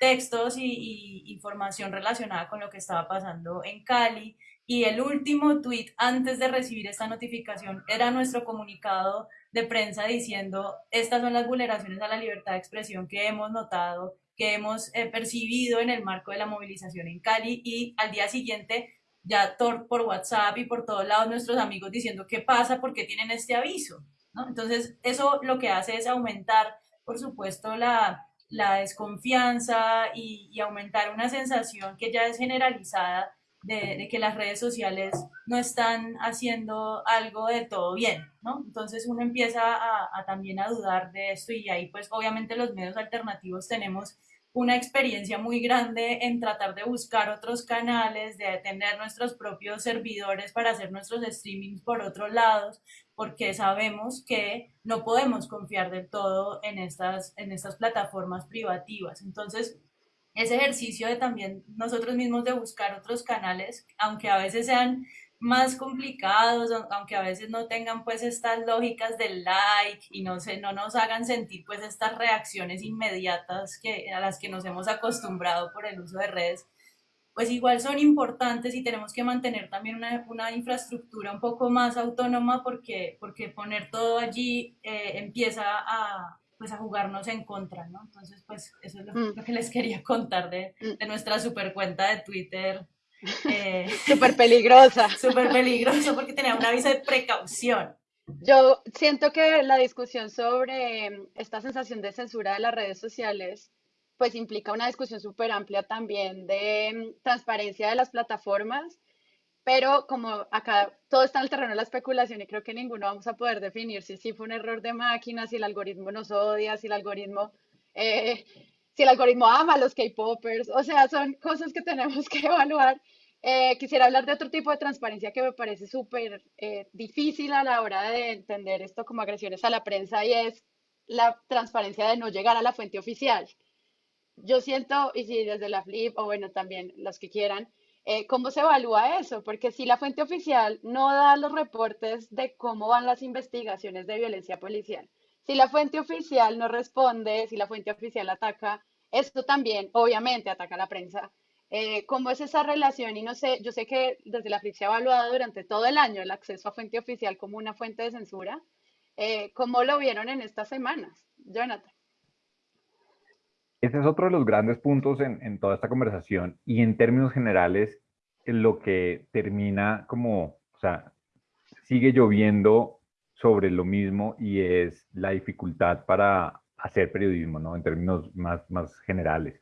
[SPEAKER 4] textos y, información relacionada con lo que estaba pasando en Cali. Y el último tweet antes de recibir esta notificación era nuestro comunicado de prensa diciendo, estas son las vulneraciones a la libertad de expresión que hemos notado, que hemos eh, percibido en el marco de la movilización en Cali y al día siguiente ya por WhatsApp y por todos lados nuestros amigos diciendo qué pasa, por qué tienen este aviso. Entonces, eso lo que hace es aumentar, por supuesto, la, la desconfianza y, aumentar una sensación que ya es generalizada de, que las redes sociales no están haciendo algo de todo bien. Entonces uno empieza también a dudar de esto y ahí pues obviamente los medios alternativos tenemos una experiencia muy grande en tratar de buscar otros canales, de tener nuestros propios servidores para hacer nuestros streamings por otros lados, porque sabemos que no podemos confiar del todo en estas, en estas plataformas privativas. Entonces, ese ejercicio de también nosotros mismos de buscar otros canales, aunque a veces sean más complicados, aunque a veces no tengan pues estas lógicas del like y no, se, no nos hagan sentir pues estas reacciones inmediatas que, a las que nos hemos acostumbrado por el uso de redes, pues igual son importantes y tenemos que mantener también una, una infraestructura un poco más autónoma porque, porque poner todo allí eh, empieza a, pues a jugarnos en contra, ¿no? Entonces, pues eso es lo, mm. que les quería contar de, mm. de nuestra super cuenta de Twitter
[SPEAKER 1] eh, súper peligrosa.
[SPEAKER 4] Súper peligrosa porque tenía un aviso de precaución.
[SPEAKER 1] Yo siento que la discusión sobre em, esta sensación de censura de las redes sociales, pues implica una discusión súper amplia también de em, transparencia de las plataformas, pero como acá todo está en el terreno de la especulación y creo que ninguno vamos a poder definir si sí fue un error de máquina, si el algoritmo nos odia, si el algoritmo eh, si el algoritmo ama a los K-Poppers, o sea, son cosas que tenemos que evaluar. Eh, quisiera hablar de otro tipo de transparencia que me parece súper eh, difícil a la hora de entender esto como agresiones a la prensa y es la transparencia de no llegar a la fuente oficial. Yo siento, y si desde la FLIP, o bueno, también los que quieran, eh, ¿cómo se evalúa eso? Porque si la fuente oficial no da los reportes de cómo van las investigaciones de violencia policial, si la fuente oficial no responde, si la fuente oficial ataca, esto también obviamente ataca a la prensa. Eh, ¿Cómo es esa relación? Y no sé, yo sé que desde la FLIP se ha evaluado durante todo el año el acceso a fuente oficial como una fuente de censura. Eh, ¿Cómo lo vieron en estas semanas? Jonathan.
[SPEAKER 2] Ese es otro de los grandes puntos en, en toda esta conversación y en términos generales lo que termina como, o sea, sigue lloviendo sobre lo mismo y es la dificultad para hacer periodismo, ¿no? En términos más, más generales.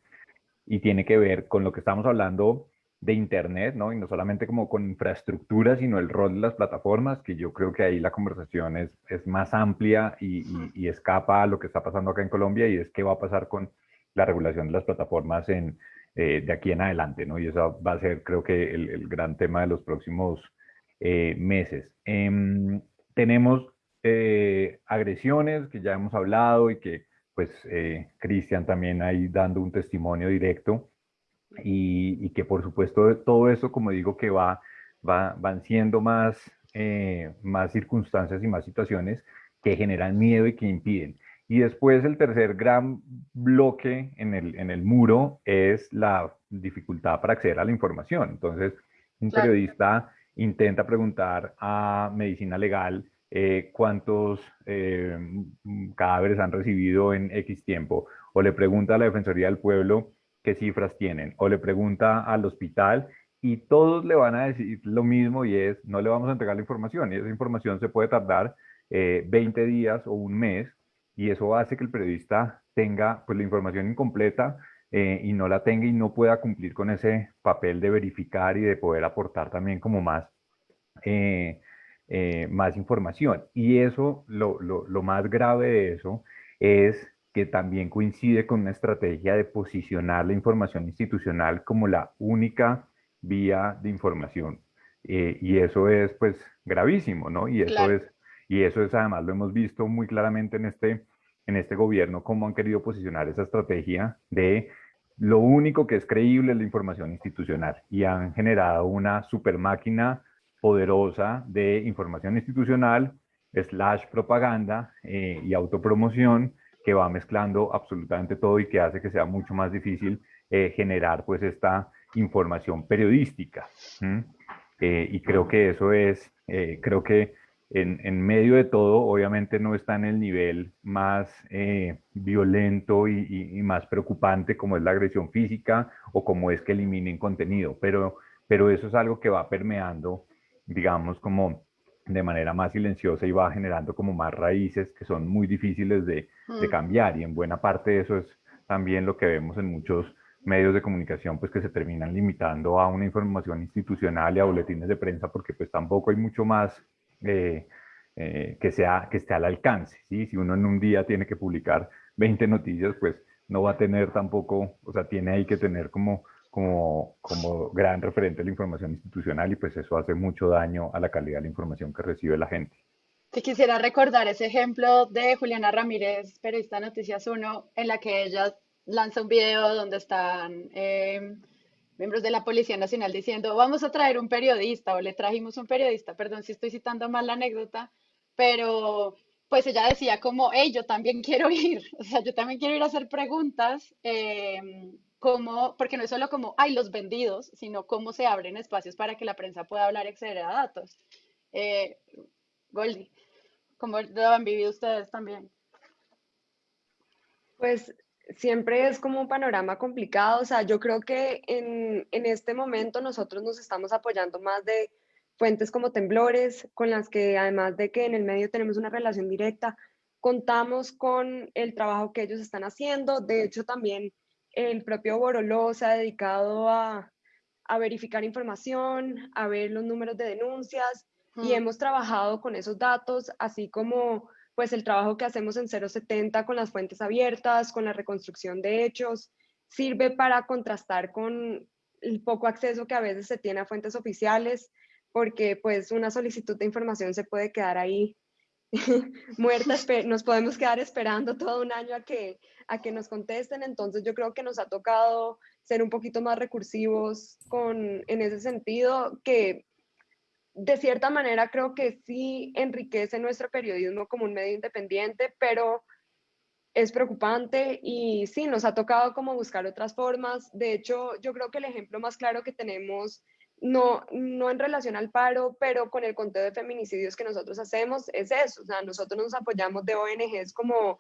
[SPEAKER 2] Y tiene que ver con lo que estamos hablando de Internet, ¿no? Y no solamente como con infraestructura, sino el rol de las plataformas, que yo creo que ahí la conversación es, es más amplia y, y, escapa a lo que está pasando acá en Colombia y es qué va a pasar con la regulación de las plataformas en, eh, de aquí en adelante, ¿no? Y eso va a ser, creo que, el, el gran tema de los próximos eh, meses. Eh, tenemos eh, agresiones que ya hemos hablado y que pues eh, Cristian también ahí dando un testimonio directo y, y, que por supuesto todo eso, como digo, que va, va van siendo más, eh, más circunstancias y más situaciones que generan miedo y que impiden. Y después el tercer gran bloque en el, en el muro es la dificultad para acceder a la información. Entonces, un periodista intenta preguntar a medicina legal eh, cuántos eh, cadáveres han recibido en X tiempo, o le pregunta a la Defensoría del Pueblo qué cifras tienen, o le pregunta al hospital y todos le van a decir lo mismo y es, no le vamos a entregar la información y esa información se puede tardar 20 eh, días o un mes y eso hace que el periodista tenga pues, la información incompleta eh, y no la tenga y no pueda cumplir con ese papel de verificar y de poder aportar también como más, eh, más información. Y eso, lo, lo, lo más grave de eso es que también coincide con una estrategia de posicionar la información institucional como la única vía de información. Eh, y eso es pues gravísimo, ¿no? Y eso es, y eso es además lo hemos visto muy claramente en este, en este gobierno, cómo han querido posicionar esa estrategia de lo único que es creíble es la información institucional y han generado una super máquina poderosa de información institucional slash propaganda eh, y autopromoción que va mezclando absolutamente todo y que hace que sea mucho más difícil eh, generar pues esta información periodística. Eh, y creo que eso es, eh, creo que en, en, medio de todo, obviamente no está en el nivel más eh, violento y, y, más preocupante como es la agresión física o como es que eliminen contenido, pero, pero eso es algo que va permeando, digamos, como de manera más silenciosa y va generando como más raíces que son muy difíciles de, de mm. cambiar y en buena parte eso es también lo que vemos en muchos medios de comunicación pues que se terminan limitando a una información institucional y a boletines de prensa porque pues tampoco hay mucho más eh, eh, que, sea, que esté al alcance, ¿sí? Si uno en un día tiene que publicar 20 noticias, pues no va a tener tampoco, o sea, tiene ahí que tener como, como, como gran referente la información institucional y pues eso hace mucho daño a la calidad de la información que recibe la gente.
[SPEAKER 1] Si quisiera recordar ese ejemplo de Juliana Ramírez, periodista Noticias 1, en la que ella lanza un video donde están eh, miembros de la Policía Nacional diciendo, vamos a traer un periodista o le trajimos un periodista, perdón si estoy citando mal la anécdota, pero pues ella decía como, hey, yo también quiero ir, o sea, yo también quiero ir a hacer preguntas, eh, como, porque no es solo como, hay los vendidos, sino cómo se abren espacios para que la prensa pueda hablar y acceder a datos. Eh, Goldie, ¿cómo lo han vivido ustedes también?
[SPEAKER 3] Pues siempre es como un panorama complicado. O sea, yo creo que en, en, este momento nosotros nos estamos apoyando más de fuentes como temblores, con las que además de que en el medio tenemos una relación directa, contamos con el trabajo que ellos están haciendo. De hecho, también el propio Boroló se ha dedicado a, a verificar información, a ver los números de denuncias y hemos trabajado con esos datos, así como pues el trabajo que hacemos en 070 con las fuentes abiertas, con la reconstrucción de hechos, sirve para contrastar con el poco acceso que a veces se tiene a fuentes oficiales, porque pues una solicitud de información se puede quedar ahí muerta, nos podemos quedar esperando todo un año a que, a que nos contesten, entonces yo creo que nos ha tocado ser un poquito más recursivos con, en ese sentido, que de cierta manera creo que sí enriquece nuestro periodismo como un medio independiente, pero es preocupante y sí, nos ha tocado como buscar otras formas. De hecho, yo creo que el ejemplo más claro que tenemos, no, no en relación al paro, pero con el conteo de feminicidios que nosotros hacemos, es eso. O sea, nosotros nos apoyamos de ONGs como,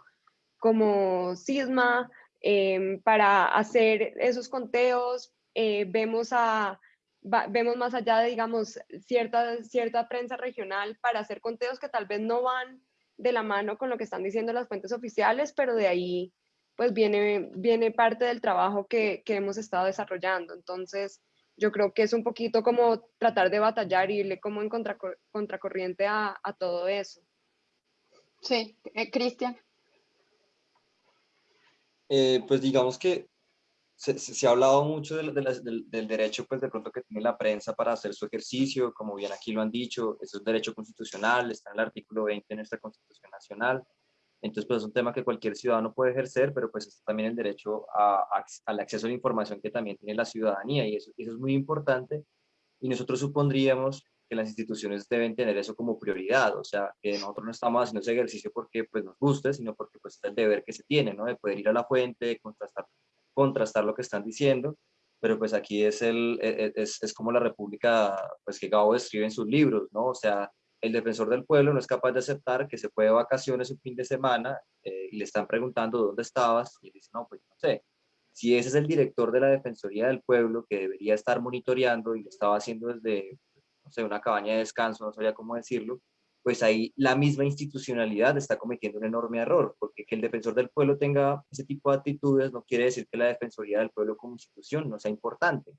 [SPEAKER 3] como CISMA em, para hacer esos conteos. Eh, vemos a vemos más allá de, digamos, cierta, cierta prensa regional para hacer conteos que tal vez no van de la mano con lo que están diciendo las fuentes oficiales, pero de ahí pues viene, viene parte del trabajo que, que hemos estado desarrollando. Entonces, yo creo que es un poquito como tratar de batallar y irle como en contracorriente a, a todo eso.
[SPEAKER 1] Sí, eh, Cristian.
[SPEAKER 5] Eh, pues digamos que se, ha hablado mucho del, del, derecho, pues de pronto que tiene la prensa para hacer su ejercicio, como bien aquí lo han dicho, eso es derecho constitucional, está en el artículo 20 de nuestra Constitución Nacional. Entonces, pues es un tema que cualquier ciudadano puede ejercer, pero pues está también el derecho al acceso a la información que también tiene la ciudadanía y eso, es muy importante. Y nosotros supondríamos que las instituciones deben tener eso como prioridad, o sea, que nosotros no estamos haciendo ese ejercicio porque pues nos guste, sino porque pues es el deber que se tiene, ¿no? De poder ir a la fuente, de contrastar, lo que están diciendo, pero pues aquí es, el, e, e, es, es como la república pues que Gabo describe en sus libros, ¿no? O sea, el defensor del pueblo no es capaz de aceptar que se fue de vacaciones un fin de semana eh, y le están preguntando dónde estabas y él dice, no, pues no sé. Si ese es el director de la Defensoría del Pueblo que debería estar monitoreando y lo estaba haciendo desde, no sé, una cabaña de descanso, no sabía cómo decirlo, pues ahí la misma institucionalidad está cometiendo un enorme error, porque que el defensor del pueblo tenga ese tipo de actitudes no quiere decir que la Defensoría del Pueblo como institución no sea importante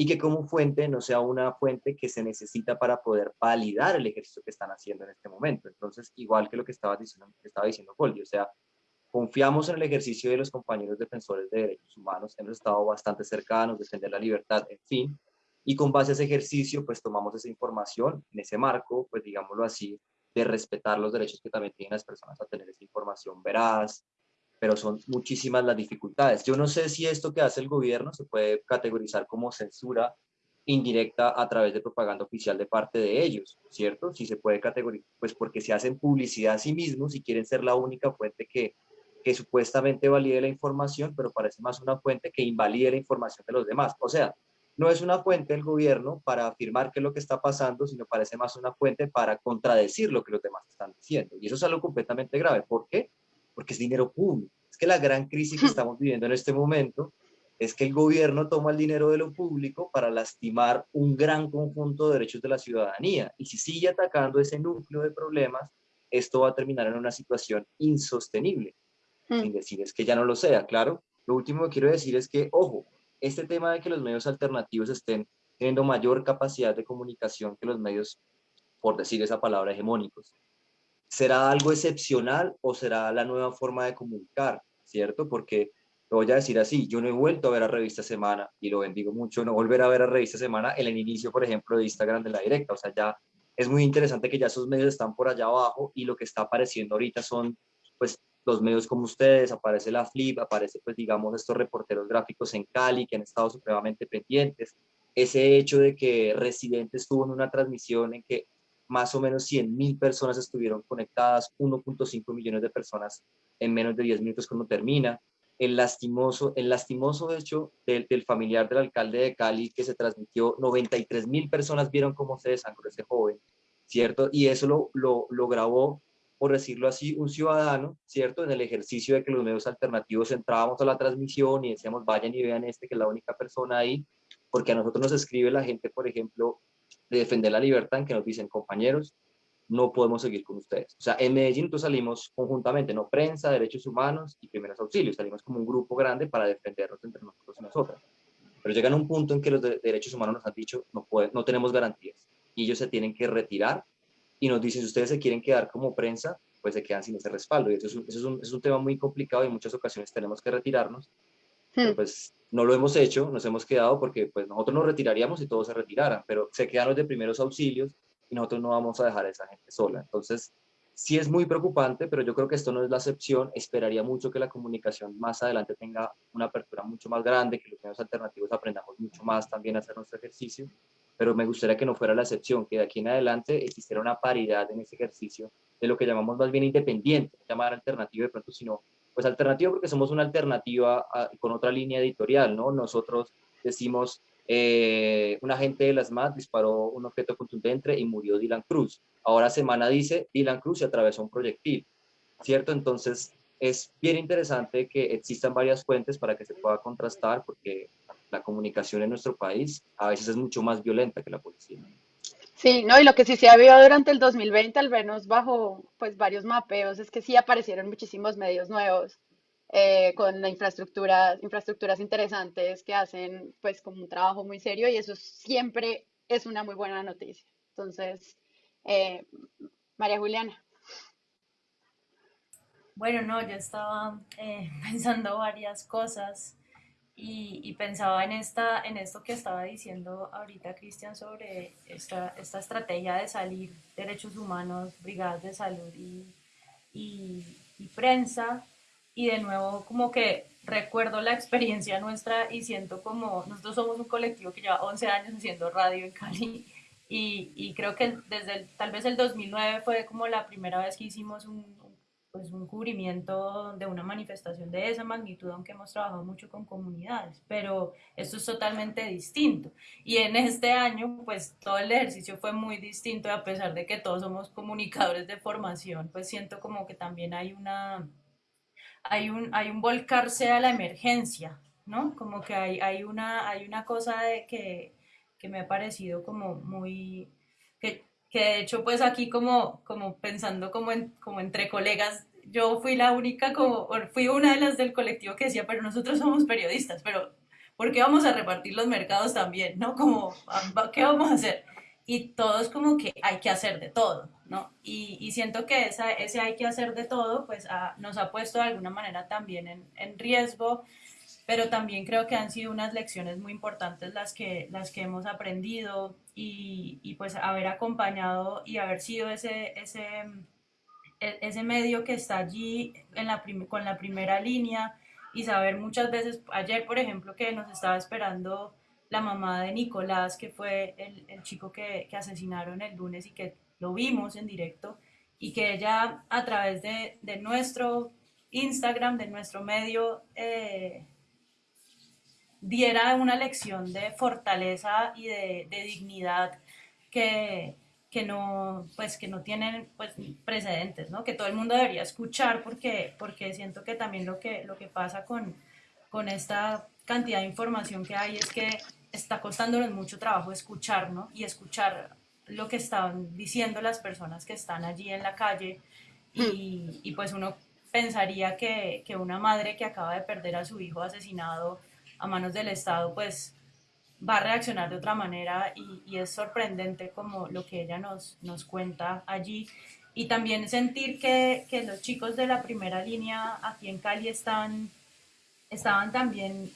[SPEAKER 5] y que como fuente no sea una fuente que se necesita para poder validar el ejercicio que están haciendo en este momento. Entonces, igual que lo que estaba diciendo, estaba diciendo Goldie, o sea, confiamos en el ejercicio de los compañeros defensores de derechos humanos, hemos estado bastante cercanos, defender la libertad, en fin, y con base a ese ejercicio, pues tomamos esa información en ese marco, pues digámoslo así, de respetar los derechos que también tienen las personas a tener esa información veraz, pero son muchísimas las dificultades. Yo no sé si esto que hace el gobierno se puede categorizar como censura indirecta a través de propaganda oficial de parte de ellos, ¿cierto? Si se puede categorizar, pues porque se hacen publicidad a sí mismos y quieren ser la única fuente que, que supuestamente valide la información, pero parece más una fuente que invalide la información de los demás. O sea, no es una fuente del gobierno para afirmar qué es lo que está pasando, sino parece más una fuente para contradecir lo que los demás están diciendo. Y eso es algo completamente grave. ¿Por qué? Porque es dinero público. Es que la gran crisis que estamos viviendo en este momento es que el gobierno toma el dinero de lo público para lastimar un gran conjunto de derechos de la ciudadanía. Y si sigue atacando ese núcleo de problemas, esto va a terminar en una situación insostenible. Sin decir es que ya no lo sea, claro. Lo último que quiero decir es que, ojo, este tema de que los medios alternativos estén teniendo mayor capacidad de comunicación que los medios, por decir esa palabra, hegemónicos, ¿Será algo excepcional o será la nueva forma de comunicar? ¿Cierto? Porque lo voy a decir así, yo no he vuelto a ver a Revista Semana y lo bendigo mucho, no volver a ver a Revista Semana en el inicio, por ejemplo, de Instagram de la directa. O sea, ya es muy interesante que ya esos medios están por allá abajo y lo que está apareciendo ahorita son, pues, los medios como ustedes, aparece la Flip, aparece, pues, digamos, estos reporteros gráficos en Cali que han estado supremamente pendientes. Ese hecho de que Residente estuvo en una transmisión en que más o menos 100 mil personas estuvieron conectadas, 1.5 millones de personas en menos de 10 minutos cuando termina. El lastimoso, el lastimoso hecho del, del familiar del alcalde de Cali que se transmitió, 93 mil personas vieron cómo se desangró ese joven, ¿cierto? Y eso lo, lo, lo grabó, por decirlo así, un ciudadano, ¿cierto? En el ejercicio de que los medios alternativos entrábamos a la transmisión y decíamos, vayan y vean este, que es la única persona ahí, porque a nosotros nos escribe la gente, por ejemplo, de defender la libertad en que nos dicen, compañeros, no podemos seguir con ustedes. O sea, en Medellín nosotros salimos conjuntamente, no prensa, derechos humanos y primeros auxilios, salimos como un grupo grande para defendernos entre nosotros y nosotras. Pero llegan a un punto en que los derechos humanos nos han dicho, no, no tenemos garantías, y ellos se tienen que retirar, y nos dicen, si ustedes se quieren quedar como prensa, pues se quedan sin ese respaldo, y eso es un, eso es un, es un tema muy complicado, y en muchas ocasiones tenemos que retirarnos, Hmm. pues no lo hemos hecho, nos hemos quedado porque pues nosotros nos retiraríamos y todos se retiraran, pero se quedan los de primeros auxilios y nosotros no vamos a dejar a esa gente sola. Entonces, sí es muy preocupante, pero yo creo que esto no es la excepción. Esperaría mucho que la comunicación más adelante tenga una apertura mucho más grande, que los medios alternativos aprendamos mucho más también a hacer nuestro ejercicio, pero me gustaría que no fuera la excepción, que de aquí en adelante existiera una paridad en ese ejercicio de lo que llamamos más bien independiente, llamar alternativo de pronto, sino pues alternativa porque somos una alternativa con otra línea editorial, ¿no? Nosotros decimos, eh, un agente de las MAT disparó un objeto contundente y murió Dylan Cruz. Ahora Semana dice, Dylan Cruz se atravesó un proyectil, ¿cierto? Entonces, es bien interesante que existan varias fuentes para que se pueda contrastar, porque la comunicación en nuestro país a veces es mucho más violenta que la policía.
[SPEAKER 1] Sí, no, y lo que sí se ha visto durante el 2020, al menos bajo pues varios mapeos, es que sí aparecieron muchísimos medios nuevos eh, con la infraestructura, infraestructuras interesantes que hacen pues como un trabajo muy serio y eso siempre es una muy buena noticia. Entonces, eh, María Juliana.
[SPEAKER 4] Bueno, no, yo estaba eh, pensando varias cosas y, pensaba en, esta, en esto que estaba diciendo ahorita Cristian sobre esta, esta estrategia de salir derechos humanos, brigadas de salud y, y, prensa. Y de nuevo como que recuerdo la experiencia nuestra y siento como nosotros somos un colectivo que lleva 11 años haciendo radio en Cali Y, y creo que desde tal vez el 2009 fue como la primera vez que hicimos un, pues un cubrimiento de una manifestación de esa magnitud, aunque hemos trabajado mucho con comunidades, pero esto es totalmente distinto. Y en este año, pues todo el ejercicio fue muy distinto, a pesar de que todos somos comunicadores de formación, pues siento como que también hay una, hay un, hay un volcarse a la emergencia, ¿no? Como que hay, hay, una, hay una cosa de que, que me ha parecido como muy, que, que de hecho pues aquí como, como pensando como, en, como entre colegas, yo fui la única, como, fui una de las del colectivo que decía, pero nosotros somos periodistas, pero ¿por qué vamos a repartir los mercados también? ¿No? Como, ¿qué vamos a hacer? Y todos como que hay que hacer de todo, ¿no? Y, y siento que esa, ese hay que hacer de todo, pues nos ha puesto de alguna manera también en, en riesgo pero también creo que han sido unas lecciones muy importantes las que, las que hemos aprendido y, y pues haber acompañado y haber sido ese, ese, ese medio que está allí con la primera línea y saber muchas veces, ayer por ejemplo que nos estaba esperando la mamá de Nicolás, que fue el, chico que, que, asesinaron el lunes y que lo vimos en directo, y que ella a través de, de nuestro Instagram, de nuestro medio, eh, diera una lección de fortaleza y de, dignidad que, que, no, pues, que no tienen pues, precedentes, ¿no? que todo el mundo debería escuchar porque, porque siento que también lo que, lo que pasa con, con esta cantidad de información que hay es que está costándonos mucho trabajo escuchar ¿no? y escuchar lo que están diciendo las personas que están allí en la calle y, y pues uno pensaría que, que, una madre que acaba de perder a su hijo asesinado a manos del Estado, pues va a reaccionar de otra manera y, es sorprendente como lo que ella nos, nos cuenta allí. Y también sentir que, que, los chicos de la primera línea aquí en Cali están, estaban también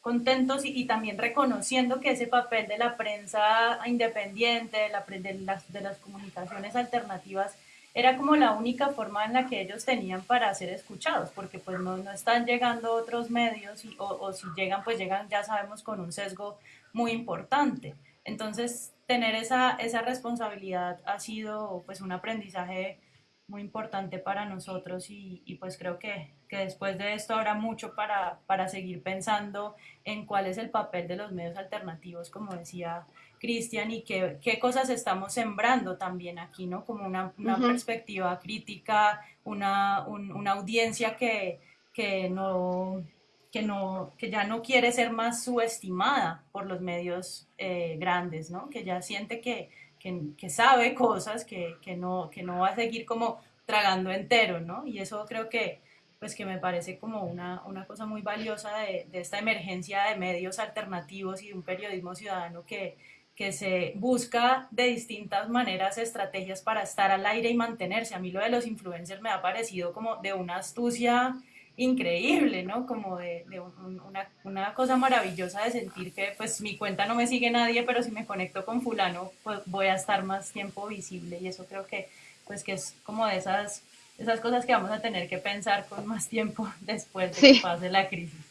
[SPEAKER 4] contentos y, y, también reconociendo que ese papel de la prensa independiente, de, la, de, las, de las comunicaciones alternativas, era como la única forma en la que ellos tenían para ser escuchados, porque pues no, no están llegando otros medios y, o, si llegan, pues llegan, ya sabemos, con un sesgo muy importante. Entonces, tener esa, esa responsabilidad ha sido pues un aprendizaje muy importante para nosotros y, y pues creo que, que, después de esto habrá mucho para, para seguir pensando en cuál es el papel de los medios alternativos, como decía Cristian, y qué, qué, cosas estamos sembrando también aquí, ¿no? Como una, una perspectiva crítica, una, un, una audiencia que, que, no, que, no, que ya no quiere ser más subestimada por los medios eh, grandes, ¿no? Que ya siente que, que, que sabe cosas, que, que, no, que no va a seguir como tragando entero, ¿no? Y eso creo que, pues que me parece como una, una cosa muy valiosa de, de, esta emergencia de medios alternativos y de un periodismo ciudadano que, que se busca de distintas maneras estrategias para estar al aire y mantenerse. A mí lo de los influencers me ha parecido como de una astucia increíble, ¿no? Como de, de una, una, cosa maravillosa de sentir que pues mi cuenta no me sigue nadie, pero si me conecto con fulano, pues voy a estar más tiempo visible y eso creo que pues que es como de esas, esas cosas que vamos a tener que pensar con más tiempo después de que pase la crisis.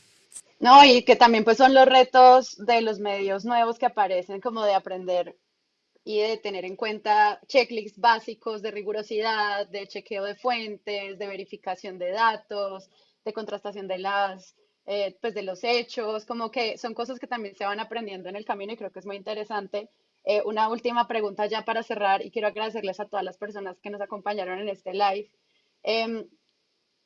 [SPEAKER 1] No, y que también pues son los retos de los medios nuevos que aparecen, como de aprender y de tener en cuenta checklists básicos de rigurosidad, de chequeo de fuentes, de verificación de datos, de contrastación de las, eh, pues de los hechos, como que son cosas que también se van aprendiendo en el camino y creo que es muy interesante. Eh, una última pregunta ya para cerrar y quiero agradecerles a todas las personas que nos acompañaron en este live. Eh,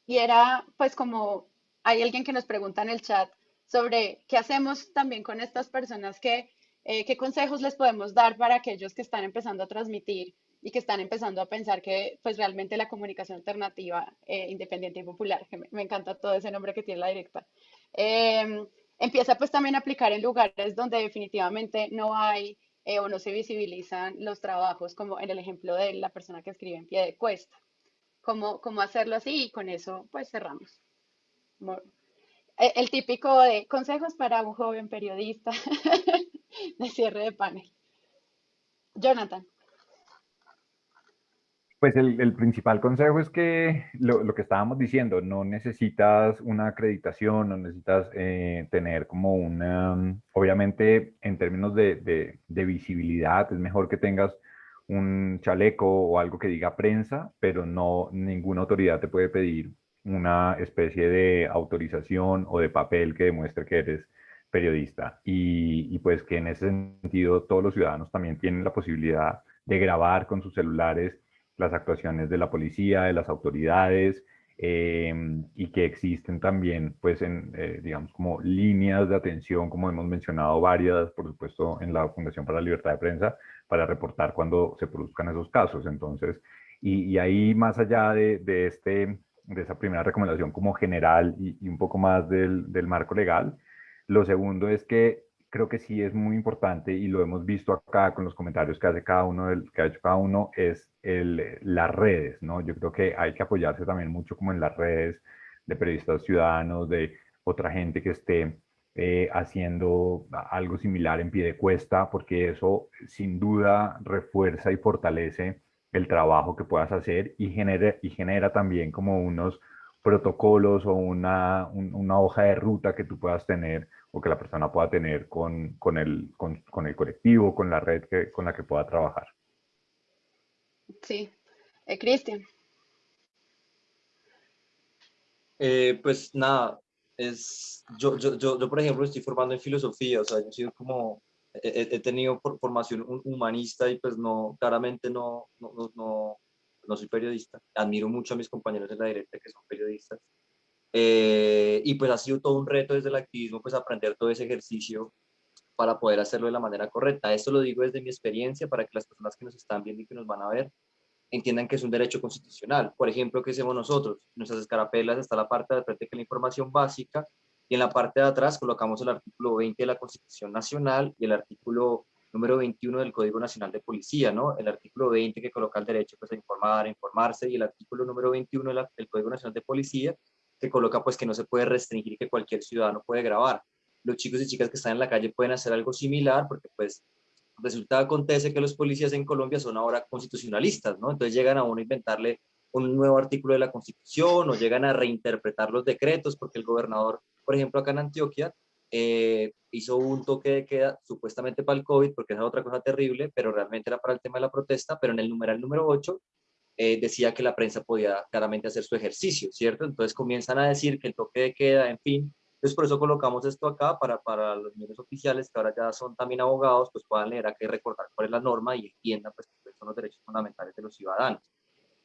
[SPEAKER 1] y era pues como hay alguien que nos pregunta en el chat sobre qué hacemos también con estas personas que, eh, qué consejos les podemos dar para aquellos que están empezando a transmitir y que están empezando a pensar que pues realmente la comunicación alternativa, eh, independiente y popular, que me, encanta todo ese nombre que tiene la directa, eh, empieza pues también a aplicar en lugares donde definitivamente no hay eh, o no se visibilizan los trabajos, como en el ejemplo de la persona que escribe en pie de cuesta. ¿Cómo, cómo hacerlo así? Y con eso pues cerramos. El típico de consejos para un joven periodista de cierre de panel. Jonathan.
[SPEAKER 2] Pues el, principal consejo es que lo, que estábamos diciendo, no necesitas una acreditación, no necesitas eh, tener como una, obviamente en términos de, visibilidad, es mejor que tengas un chaleco o algo que diga prensa, pero no, ninguna autoridad te puede pedir una especie de autorización o de papel que demuestre que eres periodista. Y, pues que en ese sentido todos los ciudadanos también tienen la posibilidad de grabar con sus celulares las actuaciones de la policía, de las autoridades, eh, y que existen también, pues, en, eh, digamos, como líneas de atención, como hemos mencionado varias, por supuesto, en la Fundación para la Libertad de Prensa, para reportar cuando se produzcan esos casos. Entonces, y, ahí, más allá de, este, de esa primera recomendación como general y, un poco más del, del marco legal, lo segundo es que creo que sí es muy importante y lo hemos visto acá con los comentarios que hace cada uno, del, que ha hecho cada uno, es el, las redes, ¿no? Yo creo que hay que apoyarse también mucho como en las redes de periodistas ciudadanos, de otra gente que esté eh, haciendo algo similar en pie de cuesta, porque eso sin duda refuerza y fortalece el trabajo que puedas hacer y genera, y genera también como unos protocolos o una, una hoja de ruta que tú puedas tener o que la persona pueda tener con, con, el, con, con el colectivo, con la red que, con la que pueda trabajar.
[SPEAKER 1] Sí. Eh, Cristian.
[SPEAKER 5] Eh, pues nada, es, yo, yo, yo, yo, por ejemplo estoy formando en filosofía, o sea, yo he sido como, he, he tenido formación humanista y pues no, claramente no, no, no, no soy periodista. Admiro mucho a mis compañeros de la directa que son periodistas eh, y pues ha sido todo un reto desde el activismo, pues aprender todo ese ejercicio para poder hacerlo de la manera correcta. Esto lo digo desde mi experiencia para que las personas que nos están viendo y que nos van a ver entiendan que es un derecho constitucional. Por ejemplo, ¿qué hacemos nosotros? Nuestras escarapelas está la parte de es la información básica y en la parte de atrás colocamos el artículo 20 de la Constitución Nacional y el artículo número 21 del Código Nacional de Policía, ¿no? El artículo 20 que coloca el derecho pues, a informar, a informarse y el artículo número 21 del Código Nacional de Policía que coloca pues que no se puede restringir que cualquier ciudadano puede grabar. Los chicos y chicas que están en la calle pueden hacer algo similar porque pues resulta acontece que los policías en Colombia son ahora constitucionalistas, ¿no? Entonces llegan a uno a inventarle un nuevo artículo de la Constitución o llegan a reinterpretar los decretos porque el gobernador, por ejemplo, acá en Antioquia, eh, hizo un toque de queda supuestamente para el COVID, porque es otra cosa terrible, pero realmente era para el tema de la protesta, pero en el numeral número 8 eh, decía que la prensa podía claramente hacer su ejercicio, ¿cierto? Entonces comienzan a decir que el toque de queda, en fin, entonces por eso colocamos esto acá para, para los medios oficiales que ahora ya son también abogados, pues puedan leer aquí recordar cuál es la norma y entiendan pues que son los derechos fundamentales de los ciudadanos.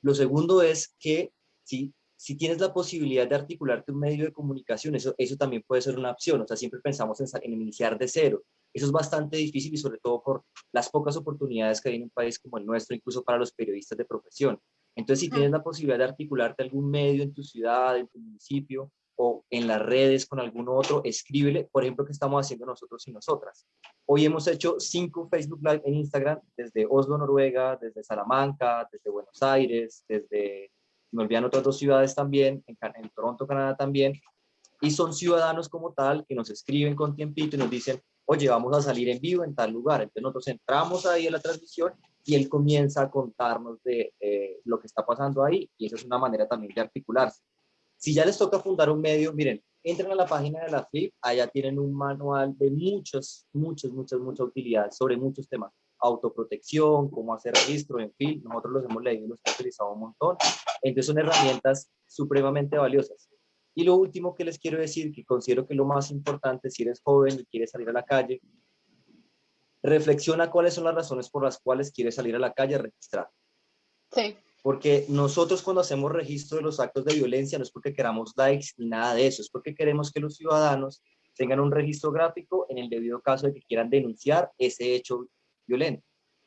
[SPEAKER 5] Lo segundo es que si, si tienes la posibilidad de articularte un medio de comunicación, eso, eso también puede ser una opción, o sea, siempre pensamos en, en iniciar de cero, eso es bastante difícil y sobre todo por las pocas oportunidades que hay en un país como el nuestro, incluso para los periodistas de profesión. Entonces, si tienes la posibilidad de articularte algún medio en tu ciudad, en tu municipio, o en las redes con algún otro, escríbele, por ejemplo, que estamos haciendo nosotros y nosotras. Hoy hemos hecho cinco Facebook Live en Instagram, desde Oslo, Noruega, desde Salamanca, desde Buenos Aires, desde, me olvidan otras dos ciudades también, en, en Toronto, Canadá también, y son ciudadanos como tal que nos escriben con tiempito y nos dicen, oye, vamos a salir en vivo en tal lugar. Entonces nosotros entramos ahí en la transmisión y él comienza a contarnos de lo que está pasando ahí y esa es una manera también de articularse. Si ya les toca fundar un medio, miren, entren a la página de la FLIP, allá tienen un manual de muchas, muchas, muchas, muchas utilidades sobre muchos temas. Autoprotección, cómo hacer registro, en fin, nosotros los hemos leído y los hemos utilizado un montón. Entonces son herramientas supremamente valiosas. Y lo último que les quiero decir, que considero que lo más importante, si eres joven y quieres salir a la calle, reflexiona cuáles son las razones por las cuales quieres salir a la calle a registrar.
[SPEAKER 1] Sí.
[SPEAKER 5] Porque nosotros cuando hacemos registro de los actos de violencia no es porque queramos likes ni nada de eso, es porque queremos que los ciudadanos tengan un registro gráfico en el debido caso de que quieran denunciar ese hecho violento.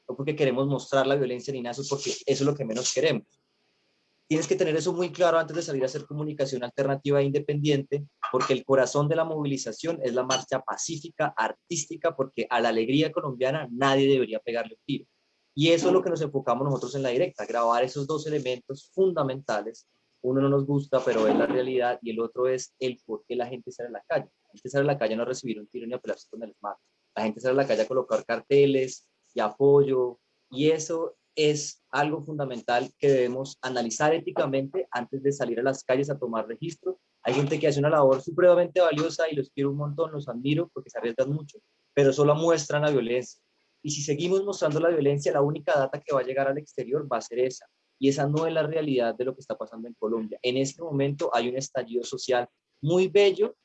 [SPEAKER 5] No porque queremos mostrar la violencia ni nada, eso es porque eso es lo que menos queremos. Tienes que tener eso muy claro antes de salir a hacer comunicación alternativa e independiente, porque el corazón de la movilización es la marcha pacífica, artística, porque a la alegría colombiana nadie debería pegarle un tiro. Y eso es lo que nos enfocamos nosotros en la directa, grabar esos dos elementos fundamentales. Uno no nos gusta, pero es la realidad, y el otro es el por qué la gente sale a la calle. La gente sale a la calle no recibir un tiro ni a pelarse con el smart. La gente sale a la calle a colocar carteles y apoyo, y eso es algo fundamental que debemos analizar éticamente antes de salir a las calles a tomar registro. Hay gente que hace una labor supremamente valiosa y los quiero un montón, los admiro porque se arriesgan mucho, pero solo muestran la violencia. Y si seguimos mostrando la violencia, la única data que va a llegar al exterior va a ser esa. Y esa no es la realidad de lo que está pasando en Colombia. En este momento hay un estallido social muy bello,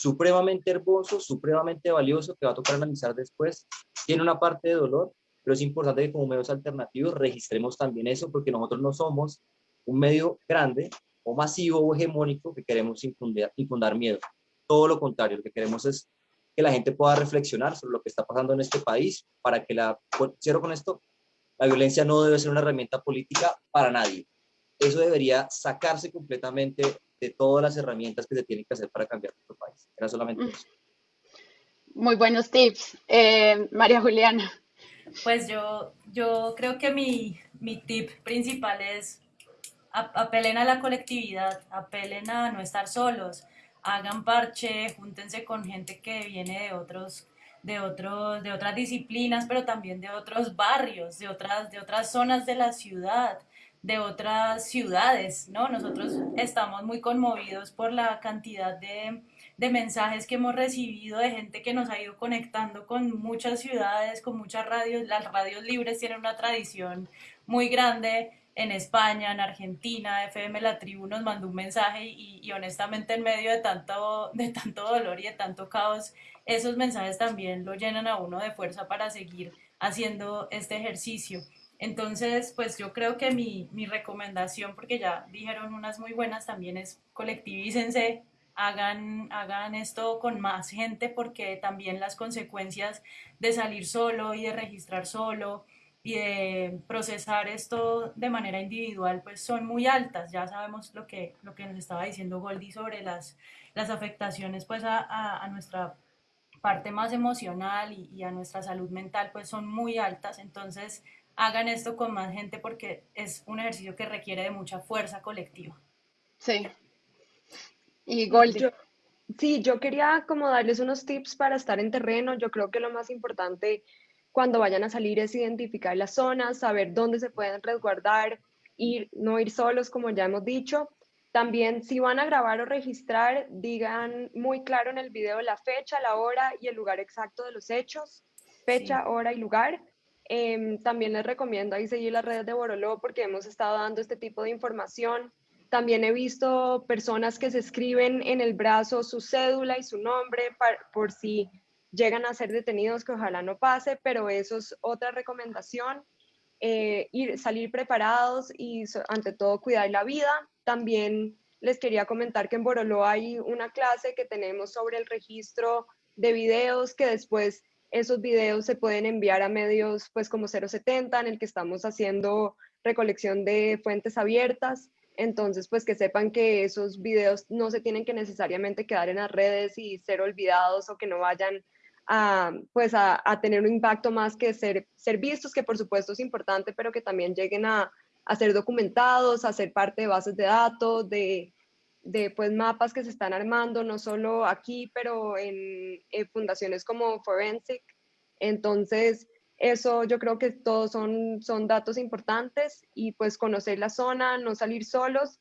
[SPEAKER 5] supremamente hermoso, supremamente valioso, que va a tocar analizar después. Tiene una parte de dolor, pero es importante que como medios alternativos registremos también eso, porque nosotros no somos un medio grande o masivo o hegemónico que queremos infundir, infundar miedo. Todo lo contrario, lo que queremos es que la gente pueda reflexionar sobre lo que está pasando en este país, para que la, cierro con esto, la violencia no debe ser una herramienta política para nadie. Eso debería sacarse completamente de todas las herramientas que se tienen que hacer para cambiar nuestro país. Era solamente eso.
[SPEAKER 1] Muy buenos tips. Eh, María Juliana.
[SPEAKER 4] Pues yo, yo creo que mi, mi tip principal es apelen a la colectividad, apelen a no estar solos, hagan parche, júntense con gente que viene de otros de otros de otras disciplinas, pero también de otros barrios, de otras de otras zonas de la ciudad, de otras ciudades, ¿no? Nosotros estamos muy conmovidos por la cantidad de de mensajes que hemos recibido de gente que nos ha ido conectando con muchas ciudades, con muchas radios. Las radios libres tienen una tradición muy grande en España, en Argentina, FM La Tribu nos mandó un mensaje y, honestamente en medio de tanto, de tanto dolor y de tanto caos, esos mensajes también lo llenan a uno de fuerza para seguir haciendo este ejercicio. Entonces, pues yo creo que mi, mi recomendación, porque ya dijeron unas muy buenas, también es colectivícense, hagan, hagan esto con más gente porque también las consecuencias de salir solo y de registrar solo y de procesar esto de manera individual pues son muy altas. Ya sabemos lo que, lo que nos estaba diciendo Goldie sobre las, las afectaciones pues a, nuestra parte más emocional y, a nuestra salud mental pues son muy altas. Entonces hagan esto con más gente porque es un ejercicio que requiere de mucha fuerza colectiva.
[SPEAKER 1] Sí, y
[SPEAKER 3] sí, yo quería como darles unos tips para estar en terreno. Yo creo que lo más importante cuando vayan a salir es identificar las zonas, saber dónde se pueden resguardar, ir, no ir solos, como ya hemos dicho. También, si van a grabar o registrar, digan muy claro en el video la fecha, la hora y el lugar exacto de los hechos, fecha, hora y lugar. Em, también les recomiendo ahí seguir las redes de Boroló porque hemos estado dando este tipo de información. También he visto personas que se escriben en el brazo su cédula y su nombre por si llegan a ser detenidos, que ojalá no pase, pero eso es otra recomendación. Eh, ir, salir preparados y ante todo cuidar la vida. También les quería comentar que en Boroló hay una clase que tenemos sobre el registro de videos que después esos videos se pueden enviar a medios pues como 070 en el que estamos haciendo recolección de fuentes abiertas. Entonces, pues que sepan que esos videos no se tienen que necesariamente quedar en las redes y ser olvidados o que no vayan a, pues a, tener un impacto más que ser, ser vistos, que por supuesto es importante, pero que también lleguen a, a ser documentados, a ser parte de bases de datos, de, de pues mapas que se están armando, no solo aquí, pero en, fundaciones como Forensic. Entonces, eso yo creo que todos son, son datos importantes y pues conocer la zona, no salir solos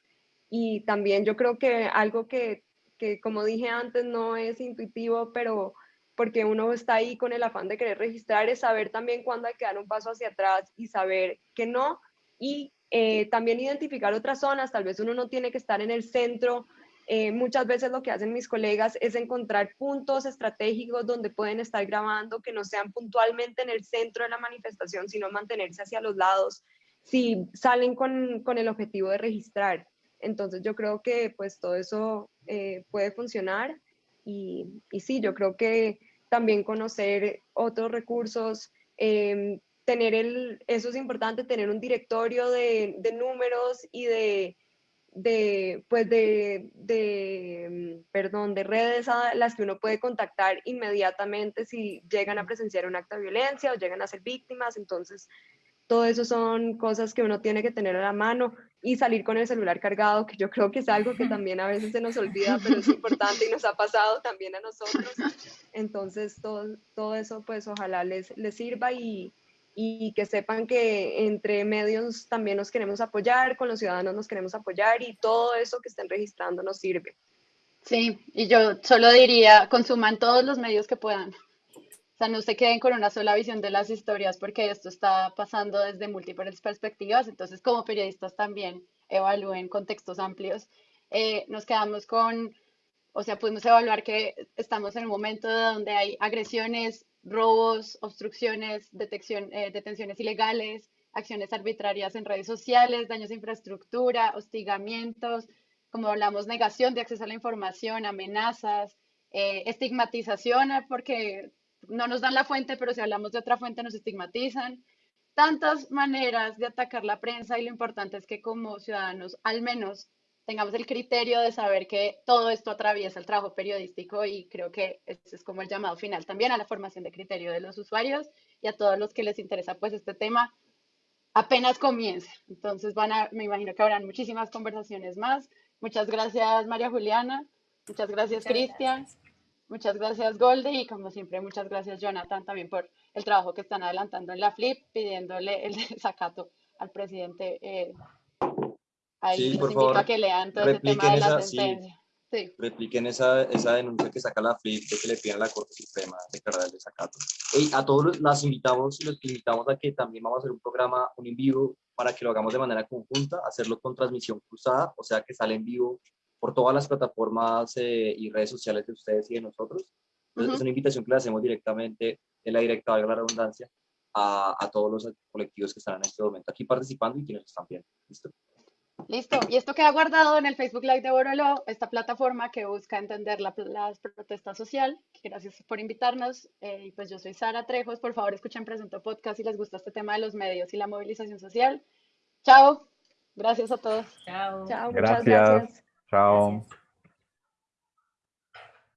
[SPEAKER 3] y también yo creo que algo que, que como dije antes no es intuitivo, pero porque uno está ahí con el afán de querer registrar, es saber también cuándo hay que dar un paso hacia atrás y saber que no. Y eh, también identificar otras zonas, tal vez uno no tiene que estar en el centro eh, muchas veces lo que hacen mis colegas es encontrar puntos estratégicos donde pueden estar grabando que no sean puntualmente en el centro de la manifestación, sino mantenerse hacia los lados si salen con, con el objetivo de registrar. Entonces yo creo que pues todo eso eh, puede funcionar y, y, sí, yo creo que también conocer otros recursos, em, tener el, eso es importante, tener un directorio de, de números y de de, pues de, de, mm, perdón, de redes a las que uno puede contactar inmediatamente si llegan a presenciar un acto de violencia o llegan a ser víctimas. Entonces, todo eso son cosas que uno tiene que tener a la mano y salir con el celular cargado, que yo creo que es algo que también a veces se nos olvida, pero es importante y nos ha pasado también a nosotros. Entonces, todo, todo eso, pues ojalá les, les sirva y, y que sepan que entre medios también nos queremos apoyar, con los ciudadanos nos queremos apoyar y todo eso que estén registrando nos sirve.
[SPEAKER 1] Sí, y yo solo diría, consuman todos los medios que puedan. O sea, no se queden con una sola visión de las historias porque esto está pasando desde múltiples perspectivas, entonces como periodistas también evalúen contextos amplios. Eh, nos quedamos con, o sea, pudimos evaluar que estamos en un momento donde hay agresiones, robos, obstrucciones, eh, detenciones ilegales, acciones arbitrarias en redes sociales, daños a infraestructura, hostigamientos, como hablamos, negación de acceso a la información, amenazas, eh, estigmatización, eh, porque no nos dan la fuente, pero si hablamos de otra fuente nos estigmatizan. Tantas maneras de atacar la prensa y lo importante es que como ciudadanos al menos tengamos el criterio de saber que todo esto atraviesa el trabajo periodístico y creo que ese es como el llamado final también a la formación de criterio de los usuarios y a todos los que les interesa pues este tema apenas comienza. Entonces van a, me imagino que habrán muchísimas conversaciones más. Muchas gracias María Juliana, muchas gracias Cristian, muchas gracias Golde y como siempre muchas gracias Jonathan también por el trabajo que están adelantando en la FLIP pidiéndole el desacato al presidente eh, Ahí
[SPEAKER 5] Sí, por favor,
[SPEAKER 1] que lean todo ese tema de la
[SPEAKER 5] esa- sí.
[SPEAKER 1] sentencia. Sí.
[SPEAKER 5] repliquen esa, esa denuncia que saca la FLIP de que le piden a la Corte Suprema declarar el desacato. Y a todos los- las invitamos y los invitamos a que también vamos a hacer un programa, un en vivo, para que lo hagamos de manera conjunta, hacerlo con transmisión cruzada, o sea que sale en vivo por todas las plataformas eh, y redes sociales de ustedes y de nosotros. Entonces,
[SPEAKER 1] Ujú.
[SPEAKER 5] Es una invitación que le hacemos directamente, de la directa, valga la redundancia, a, a todos los colectivos que están en este momento aquí participando y quienes están viendo. ¿Listo?
[SPEAKER 1] Listo. Y esto queda guardado en el Facebook Live de Borolo, esta plataforma que busca entender la, la protesta social. Gracias por invitarnos. Eh, y pues yo soy Sara Trejos. Por favor, escuchen Presunto Podcast si les gusta este tema de los medios y la movilización social. Chao. Gracias a todos.
[SPEAKER 4] Chao.
[SPEAKER 3] Chao, muchas
[SPEAKER 2] Gracias.
[SPEAKER 3] gracias.
[SPEAKER 2] Chao.
[SPEAKER 4] Gracias.